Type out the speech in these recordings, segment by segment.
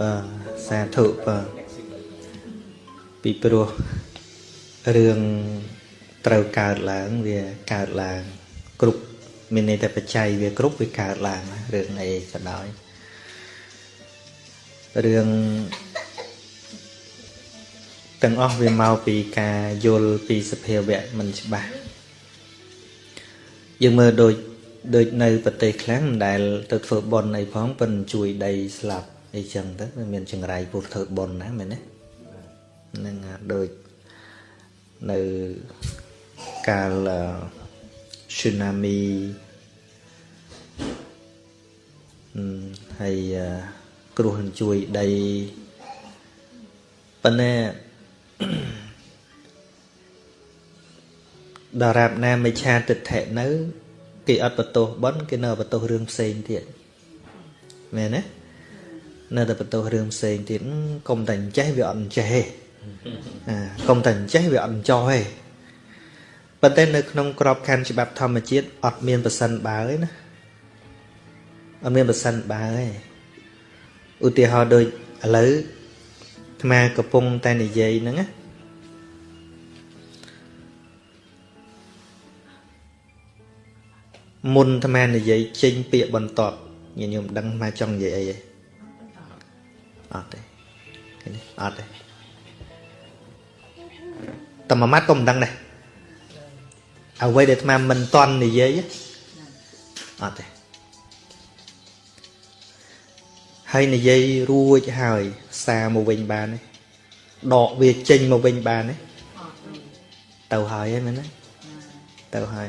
បាទសាធុបាទពីព្រោះរឿងត្រូវកើតឡើងវាកើតឡើង គ្រប់មានន័យតែបច្ច័យវាគ្រប់វាកើតឡើងរឿងអីក៏ដោយរឿងទាំងអស់វាមកពីការយល់ពីសភាវៈមិនច្បាស់យើងមើលដូចដូចនៅប្រទេសខ្លះមិនដែលទៅធ្វើបន់អីផងប៉ុនជួយដីស្លាប់ អីចឹងទៅមានចង្រៃពុះធ្វើបន់ណាមែនទេនឹងដូចនៅកាល tsunami ហើយគ្រោះនឹងជួយដីប៉ុន្តែដរាបណាមិឆាទិដ្ឋិនៅ គេអត់បន្ទោសបន់គេនៅបន្ទោសរឿងផ្សេងទៀតមែនទេ នៅតែបន្ទោសរឿងផ្សេងទៀតកុំតែអញ្ចេះវាអត់អញ្ចេះទេកុំតែអញ្ចេះវាអត់អញ្ចោះទេប៉ុន្តែនៅក្នុងក្របខ័ណ្ឌច្បាប់ធម្មជាតិអត់មានប្រសិនបើទេណាអត់មានប្រសិនបើទេឧទាហរណ៍ដូចឥឡូវអាត្មាកំពុងតែនិយាយហ្នឹងណាមុនអាត្មានិយាយចេញពាក្យបន្ទាប់ញាតិញោមដឹងអាត្មាចង់និយាយអីទេ អត់ទេតែមួយម៉ាត់ក៏មិនដឹងដែរអ្វីដែលអាត្មាមិនតន់និយាយអត់ទេហើយនិយាយរួចហើយសារមកវិញបានទេដកវាចេញមកវិញបានទេទៅហើយហ្នឹងមែនទេទៅហើយ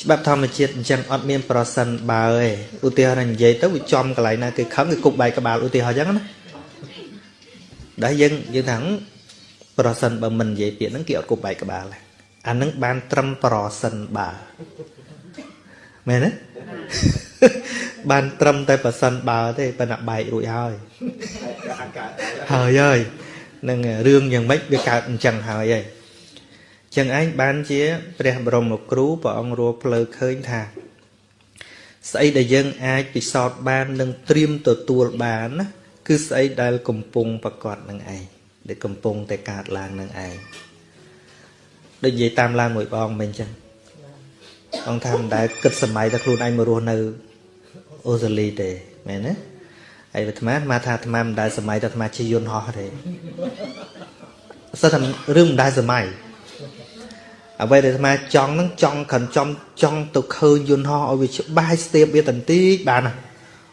ច្បាប់ធម្មជាតិអញ្ចឹងអត់មានប្រសិនបើទេឧទាហរណ៍និយាយទៅវាចំកន្លែងណាគេខឹងគេគប់បែកក្បាលឧទាហរណ៍អញ្ចឹងណា ដែលយើងយើងថាប្រសិនបើមិននិយាយពាក្យហ្នឹងគេអត់គប់បែកក្បាលទេអានឹងបានត្រឹមប្រសិនបើមែនទេបានត្រឹមតែប្រសិនបើទេប៉ុន្តែបែករួចហើយហើយហើយនឹងរឿងយ៉ាងម៉េចវាកើតអញ្ចឹងហើយហើយចឹងឯងបានជា ព្រះបរមគ្រូព្រះអង្គរួផ្លូវឃើញថា ស្អីដែលយើងអាចពិសោធន៍បាន និងត្រៀមទទួលបានណា គឺស្អីដែលកំពុងប្រកបនឹងឯងដែលកំពុងតែកើតឡើងនឹងឯងដូចនិយាយតាមឡើងមួយបងមិនអញ្ចឹងអង្គថាមិនដែលគិតសម័យតែខ្លួនឯងមករស់នៅអូស្ត្រាលីទេមែនទេហើយអាត្មាមកថាអាត្មាមិនដែលសម័យតែអាត្មាជិះយន្តហោះទេសិតថារឿងមិនដែលសម័យអ្វីដែលអាត្មាចង់ហ្នឹងចង់ខិនចំចង់ទៅឃើញយន្តហោះឲ្យវាច្បាស់ស្ទាបវាតន្តិចបានណា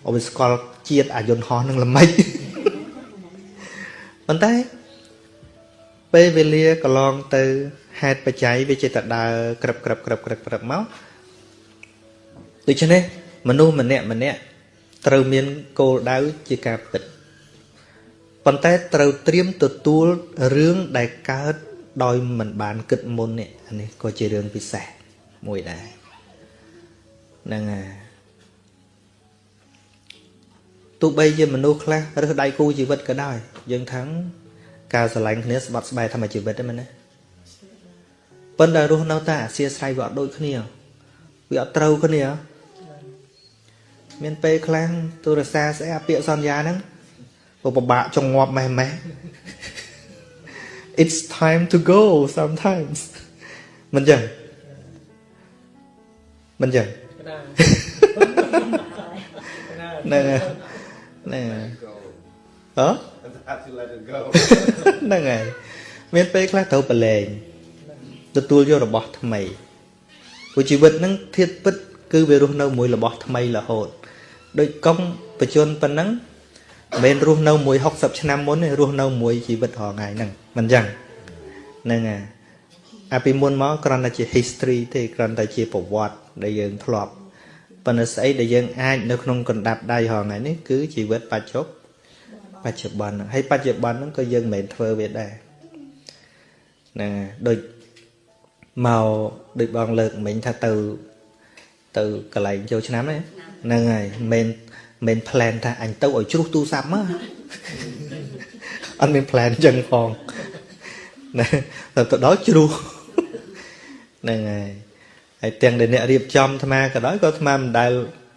ឲ្យវាស្គាល់ជាតិអាយន្តហោះហ្នឹងល្មិចប៉ុន្តែពេលវេលាកន្លងទៅហេតុបច្ច័យវាចេះតែដើរក្រឹបក្រឹបក្រឹបក្រឹបក្រឹបមកដូច្នេះមនុស្សម្នាក់ម្នាក់ត្រូវមានគោលដៅជាការពិតប៉ុន្តែត្រូវត្រៀមទទួលរឿងដែលកើតដោយមិនបានគិតមុននេះអានេះក៏ជារឿងពិសេសមួយដែរហ្នឹងហើយ ទោះបីជាមនុស្សខ្លះរើសដៃគូជីវិតក៏ដោយយើងថាំងការស្រឡាញ់គ្នាស្បត់ស្បែកធម្មជីវិតហ្នឹងមែនទេប៉ុន្តែរស់នៅតែអាសៀស្រ័យវាអត់ដូចគ្នាវាអត់ត្រូវគ្នាមានពេលខ្លាំងទូរស័ព្ទស្អែពាក្យសន្យាហ្នឹងពិបាកចងងាប់ម៉េះម៉េះ It's time to go sometimes មិនចឹងមិនចឹងណែ ណែហ៎ហ្នឹងហើយមានពេលខ្លះត្រូវប្រឡែងទទួលយករបស់ថ្មីព្រោះជីវិតហ្នឹងធៀបពិត គឺវារស់នៅមួយរបស់ថ្មីរហូតដូចកុំបជនប៉ុណ្ណឹងមិនមែនរស់នៅមួយ60ឆ្នាំមុនទេរស់នៅមួយជីវិតរាល់ថ្ងៃហ្នឹងមិនអញ្ចឹងហ្នឹងហើយអាពីមុនមកគ្រាន់តែជា history ទេគ្រាន់តែជាប្រវត្តិដែលយើងធ្លាប់ ប៉ុន្តែស្អីដែលយើងអាចនៅក្នុងកណ្ដាប់ដៃរាល់ថ្ងៃនេះគឺជីវិតបច្ចុប្បន្នបច្ចុប្បន្នហើយបច្ចុប្បន្នហ្នឹងក៏យើងមិនមែនធ្វើវាដែរណាដូចមកដូចបងលើកមិញថាទៅ ទៅកន្លែងចូលឆ្នាំហ្នឹងហើយមិនមិន plan ថាអញទៅឲ្យជ្រុះទូរស័ព្ទមកអត់មាន plan ចឹងផងណាទៅទៅដល់ជ្រុះហ្នឹងហើយ ហើយទាំងដែលអ្នករៀបចំអាត្មាក៏ដោយក៏អាត្មាមិនដែល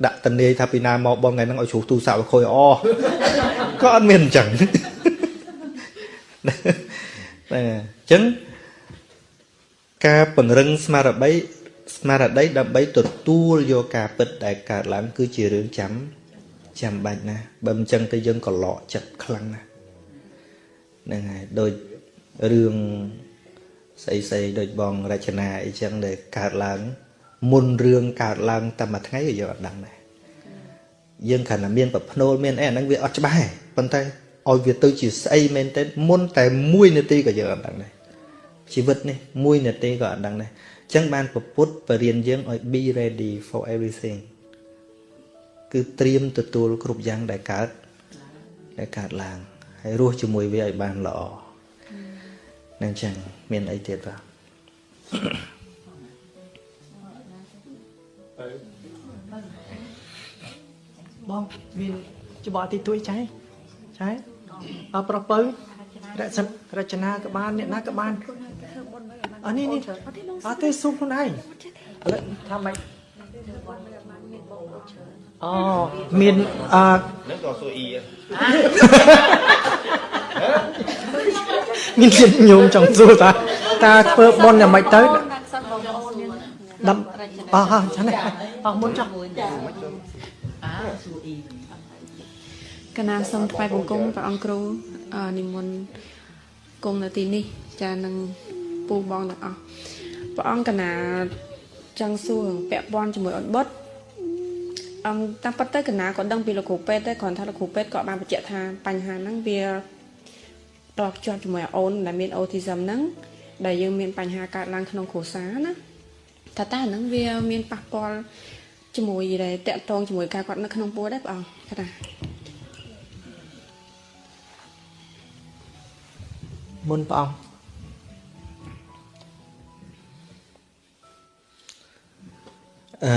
ដាក់តនីថាពីណាមកបងថ្ងៃហ្នឹងឲ្យជ្រុះទូរស័ព្ទឲ្យខូចអក៏អត់មានអញ្ចឹងហ្នឹងអញ្ចឹងការពង្រឹងស្មារតីស្មារតីដើម្បីទទួលយកការពិតដែលកើតឡើងគឺជារឿងចាំចាំបាច់ណាស់បើមិនចឹងទៅយើងក៏លក់ចិត្តខ្លាំងណាស់ហ្នឹងហើយដូចរឿង ស្អីស្អីដូចបងរចនាអីចឹងដែលកើតឡើង មុនរឿងកើតឡើងតែមួយថ្ងៃក៏យើងអត់ដឹងដែរយើងគ្រាន់តែមានប្រភ្នូលមានអីអាហ្នឹងវាអត់ច្បាស់ប៉ុន្តែឲ្យវាទៅជាស្អីមែនទេមុនតែ1នាទីក៏យើងអត់ដឹងដែរជីវិតនេះ1នាទីក៏អត់ដឹងដែរអញ្ចឹងបានពពុទ្ធបរៀនយើងឲ្យ be ready for everything គឺត្រៀមទទួលគ្រប់យ៉ាងដែលកើតដែលកើតឡើងហើយរស់ជាមួយវាឲ្យបានល្អ នឹងចឹងមានអីទៀតបាទបងមានច្បល់ទីទួយចៃចៃអប្រុសពៅរចរចនាក៏បានអ្នកណាក៏បានអនេះនេះអត់ទេសុំខ្លួនឯងឥឡូវថាម៉េចអូមានអឺនឹងក៏សួរអ៊ី មានចិត្តញោមចង់សួរតាតាធ្វើបន់យ៉ាងម៉េចទៅដាំអស់ហើយចានេះអស់មុនចុះកណាសូមថ្វាយបង្គំព្រះអង្គគ្រូអឺនិមន្តគង់នៅទីនេះចានឹងពូបងទាំងអស់ព្រះអង្គកណាចង់សួរពាក់ព័ន្ធជាមួយអូនបុតអង្គតាមពិតទៅកណាក៏ដឹងពីលោកគ្រូពេទ្យដែរគ្រាន់ថាលោកគ្រូពេទ្យក៏បានបញ្ជាក់ថាបញ្ហាហ្នឹងវា តភ្ជាប់ជាមួយអូនដែលមាន autism ហ្នឹងដែលយើងមានបញ្ហាកើតឡើងក្នុងគ្រួសារណាថាតើអាហ្នឹងវាមានប៉ះពាល់ជាមួយដែលតាក់ទងជាមួយការគាត់នៅក្នុងពោះដែរបងថាមុនព្រះអង្គអឺ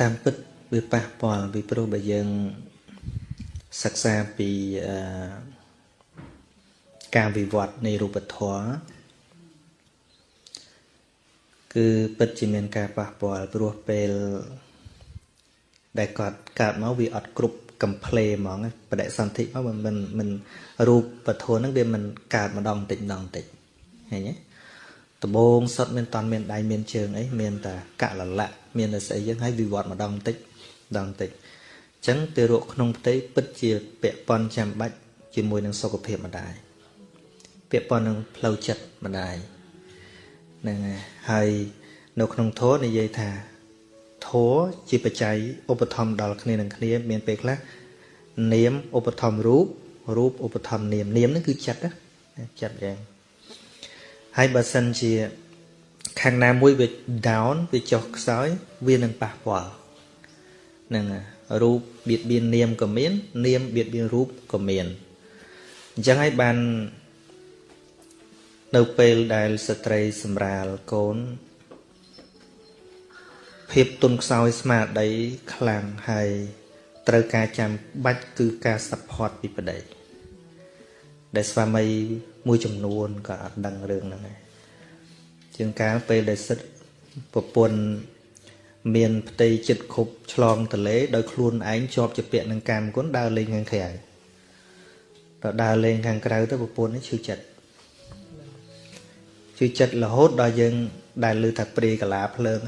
តាមពិតវាប៉ះពាល់ពីព្រោះបើយើងសិក្សាពីអឺ ការវិវត្តនៃរូបធម៌គឺពិតជាមានការប៉ះពាល់ព្រោះពេលដែលគាត់កើតមកវាអត់គ្រប់កំ pl ហ្មងបដិសន្ធិមកមិនមិនរូបពធហ្នឹងវាមិនកើតម្ដងតិចម្ដងតិចឃើញទេដំបងសុទ្ធមានតន់មានដៃមានជើងអីមានតែកលលៈមានតែស្អីយ៉ាងហើយវិវត្តម្ដងតិចម្ដងតិចអញ្ចឹងទារកក្នុងផ្ទៃពិតជាពាក់ព័ន្ធចាំបាច់ជាមួយនឹងសុខភាពម្ដាយ ពាក់ព័ន្ធនឹងផ្លូវចិត្តម្ដាយហ្នឹងហើយនៅក្នុងធម៌និយាយថាធម៌ជាបច្ច័យឧបត្ថម្ភដល់គ្នានឹងគ្នា មានពេលខ្លះនាមឧបត្ថម្ភរូបរូបឧបត្ថម្ភនាមនាមហ្នឹងគឺចិត្តណាចិត្តយ៉ាងហើយបើសិនជា ខាងណាមួយវា down វាចុះខ្សោយវានឹងប៉ះពាល់ហ្នឹងរូបបៀតបៀននាមក៏មាន នាមបៀតបៀនរូបក៏មានអញ្ចឹងហើយបាន នៅពេលដែលស្ត្រីសម្រាលកូន ភាពទុនខ្សោយស្មារតីខ្លាំងហើយត្រូវការចាំបាច់គឺការ support ពីប្តីដែលស្វាមីមួយចំនួនក៏អត់ដឹងរឿងហ្នឹងដែរជាងកាលពេលដែលសិទ្ធប្រពន្ធមានផ្ទៃចិត្តខប់ឆ្លងតលេដោយខ្លួនឯងជាប់ជាពាក់នឹងកម្មគុណដើរលេងខាងក្រៅដល់ដើរលេងខាងក្រៅទៅប្រពន្ធនេះឈឺចិត្ត ឈឺចិត្តរហូតដល់យើង ដែលលើថាព្រាកាឡាភ្លើង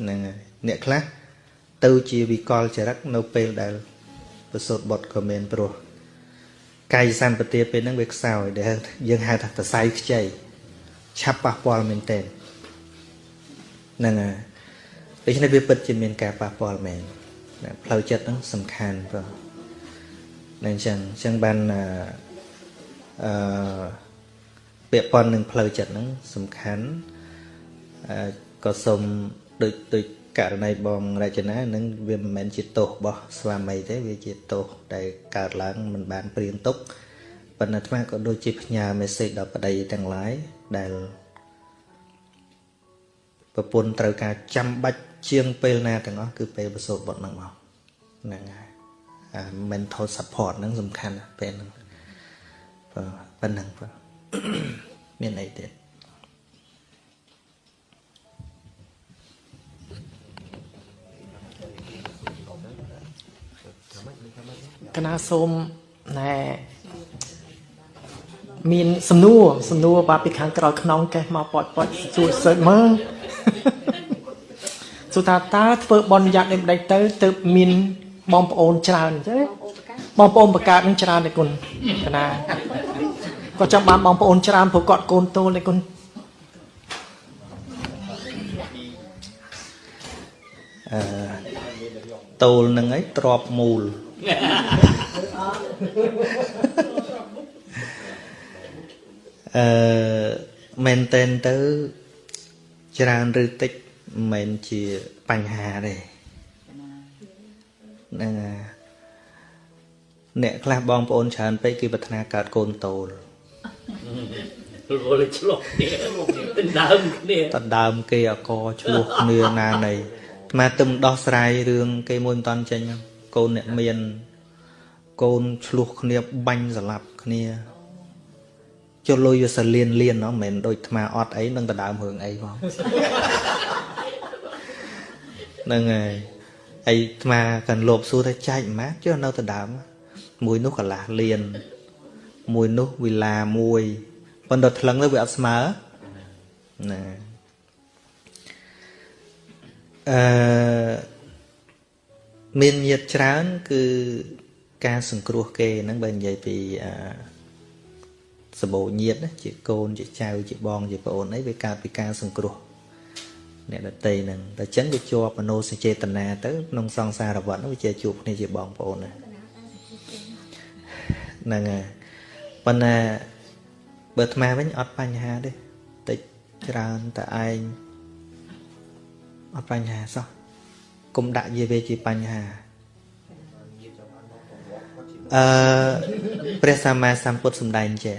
ហ្នឹងហើយអ្នកខ្លះទៅជាវិកលចរិតនៅពេលដែលប្រសូតបុតក៏មានព្រោះកាយសម្បទាពេលហ្នឹងវាខ្សោយដែលយើងហៅថាសរសៃខ្ចីឆាប់ប៉ះពាល់មែនទែនហ្នឹងហើយដូច្នេះវាពិតជាមានការប៉ះពាល់មែនផ្លូវចិត្តហ្នឹងសំខាន់ព្រោះនឹងអញ្ចឹងអញ្ចឹងបានអឺ ពាក់ព័ន្ធនឹងផ្លូវចិត្តហ្នឹងសំខាន់អឺក៏សូមដូចដូចករណីបងរចនានឹងវាមិនមែនជាទោសរបស់ស្វាមីទេវាជាទោសដែលកើតឡើងមិនបានព្រៀងទុកប៉ុន្តែអាត្មាក៏ដូចជាផ្ញើមេសេចដល់ប្តីទាំងឡាយដែលប្រពន្ធត្រូវការចាំបាច់ជាងពេលណាទាំងអស់គឺពេលប្រសូតបុត្រហ្នឹងមកហ្នឹងហើយអា mental support ហ្នឹងសំខាន់ណាស់ពេលហ្នឹងបាទប៉ុណ្ណឹងបាទ មានអីទៀតកណាសូមណែមានសំណួរសំណួរបាទពីខាងក្រោយខ្នងកេះមកប៉ាត់ប៉ាត់សួរសើចមើលសួរថាតើធ្វើបន់យ៉ាត់នេះមិនដេចទៅទៅមានបងប្អូនច្រើនអញ្ចឹងបងប្អូនបង្កើតនឹងច្រើនទេគុណកណា គាត់ចង់បានបងប្អូនច្រើនព្រោះគាត់កូនតូលទេគុណអឺតូលនឹងឯងទ្របមូលអឺមែនតែនទៅច្រើនឬតិចមិនមែនជាបញ្ហាទេហ្នឹងហើយអ្នកខ្លះបងប្អូនច្រើនពេកគេប្រាថ្នាកើតកូនតូល រលឆ្លោះគ្នាដណ្ដើមគ្នាតដើមគេអកឆ្លោះគ្នាណានៃអាត្មាទឹមដោះស្រាយរឿងគេមួយមិនតាន់ចេញហ្នឹងកូនអ្នកមានកូនឆ្លោះគ្នាបាញ់ស្លាប់គ្នាចុះលុយវាសលៀនលៀនហ្នឹងមិនមែនដូចអាត្មាអត់អីនឹងតដើមរឿងអីផងហ្នឹងហើយហើយអាត្មាកាន់លោបសួរថាចែកម៉ាចុះនៅតដើមមួយនោះកន្លះលៀន មួយនោះវិឡាមួយប៉ុន្តែថ្លឹងទៅវាអត់ស្មើណាអឺមានញាតច្រើន គឺការសង្គ្រោះគេហ្នឹងបើនិយាយពីអឺសបោញាតណាជាកូនជាចៅជាបងជាប្អូនអីវាកើតពីការសង្គ្រោះអ្នកដតីហ្នឹងតែអញ្ចឹងវាជាប់មនោសញ្ចេតនាទៅក្នុងសង្សារវដ្តហ្នឹងវាជាជួបគ្នាជាបងប្អូនណាហ្នឹងហើយ ប៉ុន្តែបើអាត្មាវិញអត់បញ្ហាទេតិចច្រើនតែឯងអត់បញ្ហាសោះគុំដាក់យាវាជាបញ្ហាអឺព្រះសម្មាសម្ពុទ្ធសម្ដែងចេះ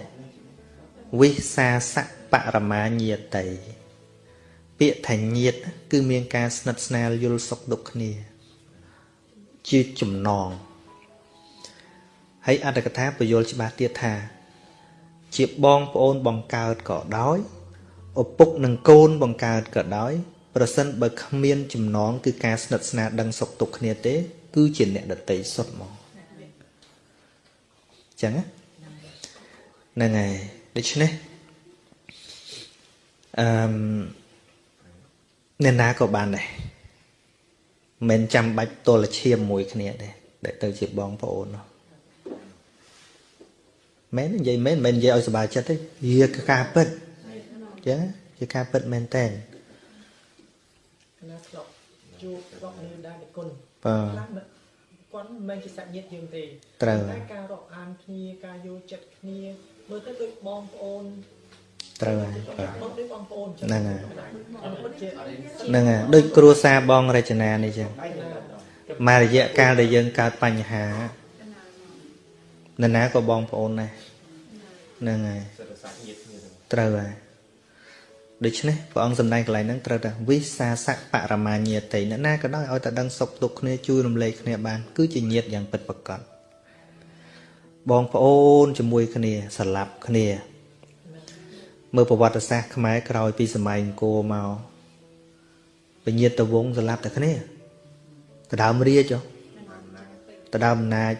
វិសាសៈបរមាញាតិពាក្យថាញាត គឺមានការស្និទ្ធស្នាលយល់សុខទុក្ខគ្នា ជាចំណងហើយអត្តកថាពយល់ច្បាស់ទៀតថា ជាបងប្អូនបង្កើតក៏ដោយឪពុកនិងកូនបង្កើតក៏ដោយប្រសិនបើគ្មានចំណងគឺការស្និទ្ធស្នាលដឹងសុខទុក្ខគ្នាទេ គឺជាអ្នកដតីសុទ្ធមកអញ្ចឹងណាហ្នឹងហើយដូច្នេះអឺមអ្នកណាក៏បានដែរមិនចាំបាច់ទល់ឈាមមួយគ្នាទេដែលទៅជាបងប្អូននោះ មែននិយាយមែនមិននិយាយឲ្យសុបាយចិត្តទេវាគឺការពិតអញ្ចឹងជាការពិតមែនតើកណាធ្លាប់ជួបធ្លាប់នៅដែរទេគុណបាទខ្លះមិនគាត់មិនមែនជាសាច់ញាតិយើងទេត្រូវតែការរាប់អានគ្នាការយល់ចិត្តគ្នាមើលទៅដូចបងប្អូនត្រូវហើយបាទបងដូចបងប្អូនហ្នឹងហើយអត់ពិតជាហ្នឹងហើយដូចគ្រួសារបងរចនានេះចឹងមករយៈកាលដែលយើងកើតបញ្ហានរណាក៏បងប្អូនដែរ ហ្នឹងហើយត្រូវហើយដូច្នេះព្រះអង្គសម្ដែងកន្លែងហ្នឹងត្រូវតែវិសាសៈបរមាញាតិអ្នកណាក៏ដោយឲ្យតែដឹងសុខទុក្ខគ្នាជួយរំលែកគ្នាបាន គឺជាញាតិយ៉ាងពិតប្រាកដបងប្អូនជាមួយគ្នាស្រឡាប់គ្នា មើលប្រវត្តិសាស្ត្រខ្មែរក្រោយពីសម័យអង្គរមកពញាតវងស្លាប់តែគ្នាដដើមរាជហ៎ដដើមអំណាច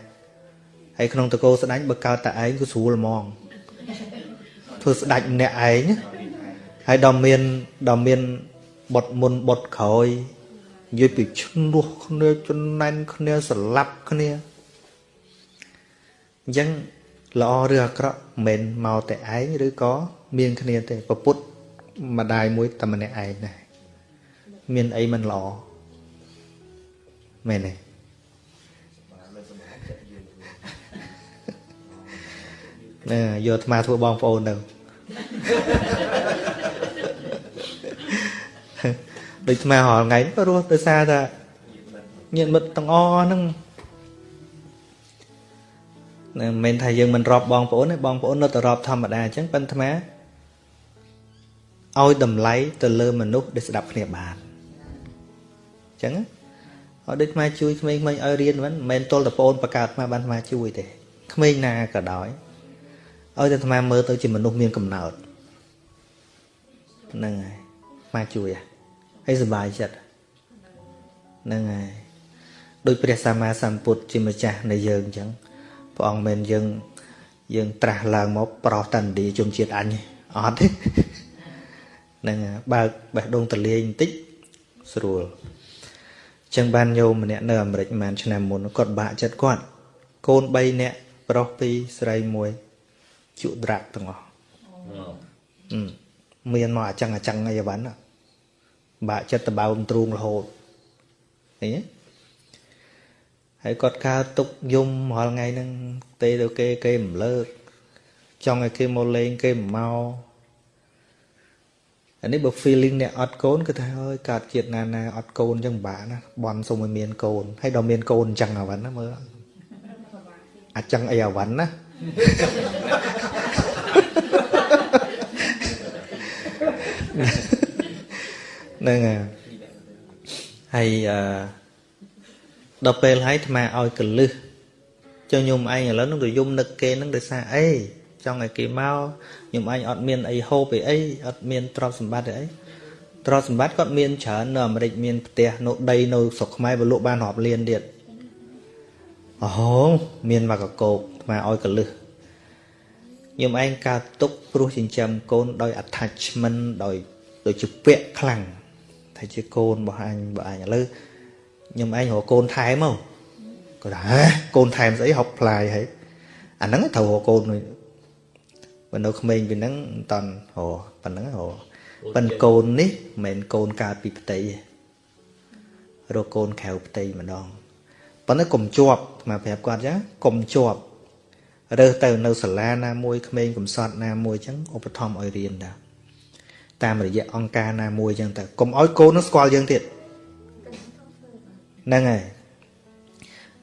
ហើយក្នុងតកោស្ដាច់បើកើតតែឯងក៏ស្រួលហ្មង ធ្វើស្ដាច់ម្នាក់ឯងណាហើយដល់មានដល់មានបុតមុនបុតក្រោយនិយាយពីឈ្នោះគ្នាចំណែនគ្នាស្លាប់គ្នាអញ្ចឹងល្អឬអាក្រក់មិនមែនមកតែឯងឬក៏មានគ្នាទេពពុទ្ធម្ដាយមួយតែម្នាក់ឯងដែរមានអីមិនល្អមែនទេណែយកអាត្មាធ្វើបងប្អូនទៅ ដូចអាត្មារាល់ថ្ងៃក៏រស់ដោយសារតែញាតិមិត្តទាំងអស់ហ្នឹងណែមិនមែនថាយើងមិនរាប់បងប្អូនទេបងប្អូននៅតែរាប់ធម្មតាអញ្ចឹងប៉ុន្តែអាត្មាឲ្យតម្លៃទៅលើមនុស្សដែលស្ដាប់គ្នាបានអញ្ចឹងណាឲ្យដូចអាត្មាជួយក្មេងៗឲ្យរៀនមិនមែនទល់តែប្អូនបកើតអាត្មាបានអាត្មាជួយទេក្មេងណាក៏ដោយ ឲ្យតែអាត្មាមើលទៅជាមនុស្សមានកំណើតហ្នឹងហើយអាត្មាជួយហ៎ហើយសុបាយចិត្តហ្នឹងហើយដោយព្រះសម្មាសម្ពុទ្ធជាម្ចាស់នៃយើងអញ្ចឹងព្រះអង្គមិនយើងយើងត្រាស់ឡើងមកប្រោសតន្ទីជំជាតិអញទេអត់ទេហ្នឹងហើយបើកបេះដូងទលាយបន្តិចស្រួលអញ្ចឹងបានញោមម្នាក់នៅអាមេរិកប្រហែលឆ្នាំមុនគាត់បាក់ចិត្តគាត់កូន3នាក់ប្រុស2ស្រី1 ជក់ត្រាក់ទាំងអស់អឺមានមកអញ្ចឹងអញ្ចឹងអីវ៉ាន់ណាបាក់ចិត្តតបោមទ្រូងរហូតឃើញទេហើយគាត់កើតទុកយំរាល់ថ្ងៃហ្នឹងទេទៅគេគេមិនលើកចង់ឲ្យគេមកលេងគេមិនមកអានេះបើ feeling អ្នកអត់កូនគឺថាអើយកើតជាតិណាណាអត់កូនអញ្ចឹងពិបាកណាបន់សុំឲ្យមានកូនហើយដល់មានកូនអញ្ចឹងអាវ៉ាន់ណាមើលអញ្ចឹងអីអាវ៉ាន់ណា ហ្នឹងហើយហើយអឺដល់ពេលហើយអាត្មាឲ្យកលឹះចុះញោមឯងឥឡូវនឹងទៅយំនឹកគេនឹងដោយសារអីចង់ឲ្យគេមកញោមឯងអត់មានអីហូបអីអីអត់មានទ្រព្យសម្បត្តិអីទ្រព្យសម្បត្តិគាត់មានច្រើននៅអាមេរិកមានផ្ទះនៅដីនៅស្រុកខ្មែរវាលក់បានរាប់លានទៀតអូហូមានមកកកោកអាត្មាឲ្យកលឹះញោមឯងកើតទុកព្រោះចិញ្ចឹមកូនដោយ attachment ដោយដោយជាពាក់ខ្លាំង ថាជាកូនរបស់អញរបស់អញឥឡូវខ្ញុំឯងរកកូនថែមមកគាត់ថាហ៎កូនថែមស្អីហុកផ្លាយហើយអាហ្នឹងត្រូវរកកូនមួយបើនៅក្មេងពីហ្នឹងមិនតន់រកប៉ុណ្ណឹងរកប៉ិនកូននេះមិនមែនកូនកើតពីផ្ទៃទេរកកូនក្រៅផ្ទៃម្ដងប៉ុន្តែកុំជាប់មកប្រាប់គាត់ចឹងកុំជាប់រើសទៅនៅសាលាណាមួយក្មេងកំសត់ណាមួយចឹងឧបត្ថម្ភឲ្យរៀនដែរ តាមរយៈអង្គការណាមួយចឹងទៅកុំឲ្យកូននោះស្គាល់យើងទៀតហ្នឹងហើយ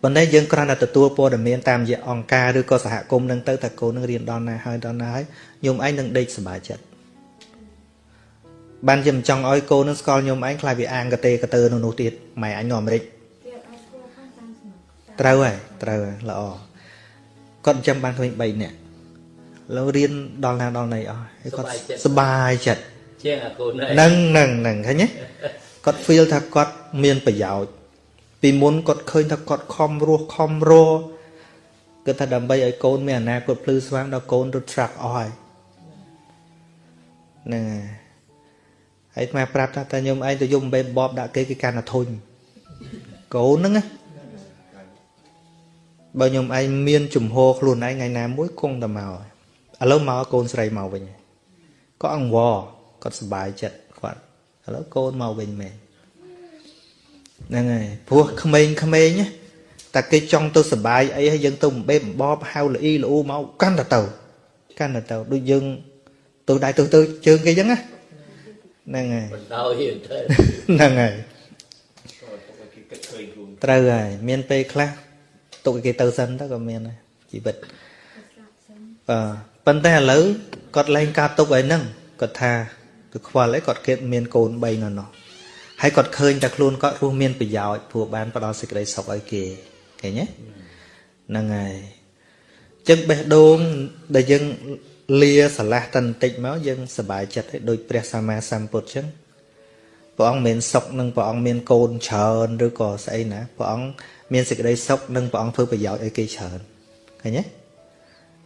ប៉ុន្តែយើងគ្រាន់តែទទួលព័ត៌មានតាមរយៈអង្គការឬក៏សហគមន៍នឹងទៅតែកូននឹងរៀនដល់ណាហើយដល់ណាហើយញោមឯងនឹងដេកសប្បាយចិត្តបានជាមិនចង់ឲ្យកូននឹងស្គាល់ញោមឯងខ្លាចវាអាងកតេកតើនៅនោះទៀតម៉ែអញនៅអាមេរិកត្រូវហើយត្រូវហើយល្អគាត់ចាំបានឃើញ3នាក់ឡូវរៀនដល់ណាដល់ណីអស់ហើយគាត់សប្បាយចិត្ត ជាងអាកូនឯងហ្នឹងហ្នឹងហ្នឹងឃើញទេគាត់ feel ថាគាត់មានប្រយោជន៍ពីមុនគាត់ឃើញថាគាត់ខំរស់ខំរគឺថាដើម្បីឲ្យកូនមានអនាគតភ្លឺស្វាងដល់កូនរត់ត្រាក់អស់ហើយហ្នឹងហើយហើយអាត្មាប្រាប់ថាតើញោមឯងទៅយំបេបបដាក់គេគេកាន់តែធុញកូនហ្នឹងណាបើញោមឯងមានជំហរខ្លួនឯងថ្ងៃណាមួយគង់តែមកហើយឥឡូវមកកូនស្រីមកវិញហើយក៏អង្វរ គាត់សុបាយចិត្តគាត់ឥឡូវកូនមកវិញមែនហ្នឹងហើយព្រោះក្មេងក្មេងណាតែគេចង់ទៅសុបាយអីហើយយើងទៅបំបេបំបបហៅល្អីល្អូមកកាន់តែទៅកាន់តែទៅដូចយើងទៅដៃទៅទៅជើងគេអញ្ចឹងណាហ្នឹងហើយបណ្ដោយទៅហ្នឹងហើយត្រូវហើយមានពេលខ្លះទុកឲ្យគេទៅសិនទៅក៏មានដែរជីវិតបាទប៉ុន្តែឥឡូវគាត់លែងការទុកឲ្យហ្នឹងគាត់ថា គឺខ្វល់អីគាត់គិតមានកូន3នៅនោះហើយគាត់ឃើញតែខ្លួនគាត់រស់មានប្រយោជន៍ព្រោះបានផ្ដល់សេចក្តីសុខឲ្យគេឃើញទេហ្នឹងហើយអញ្ចឹងបេះដូងដែលយើងលាស្រឡះតន្តិចមកយើងសប្បាយចិត្តឲ្យដូចព្រះសម្មាសម្ពុទ្ធអញ្ចឹងព្រះអង្គមានសុខនិងព្រះអង្គមានកូនច្រើនឬក៏ស្អីណាព្រះអង្គមានសេចក្តីសុខនិងព្រះអង្គធ្វើប្រយោជន៍ឲ្យគេច្រើនឃើញទេ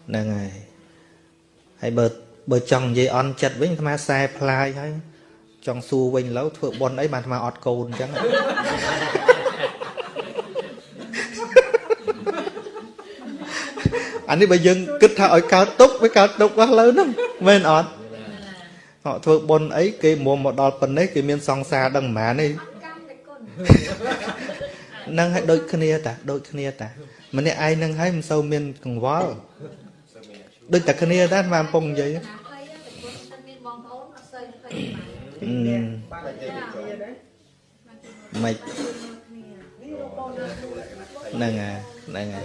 ហ្នឹងហើយហើយបើ បើចង់និយាយអន់ចិត្តវិញអាត្មាខ្សែផ្លាយហើយចង់សួរវិញឡូវធ្វើបន់អីបានអាត្មាអត់កូនអញ្ចឹងអានេះបើយើងគិតថាឲ្យកើតទុកវាកើតទុកអស់លើហ្នឹងមែនអត់អត់ធ្វើបន់អីគេមុំមកដល់ប៉ុណ្ណេះគេមានសង្សារដឹងប៉ុន្មានទេនឹងឲ្យដូចគ្នាតាដូចគ្នាតា ម្នាក់ឯងនឹងឲ្យមិនសូវមានកង្វល់ដូចតែគ្នាដែរបានកំពុងនិយាយ មិនហ្នឹងហើយហ្នឹងហើយ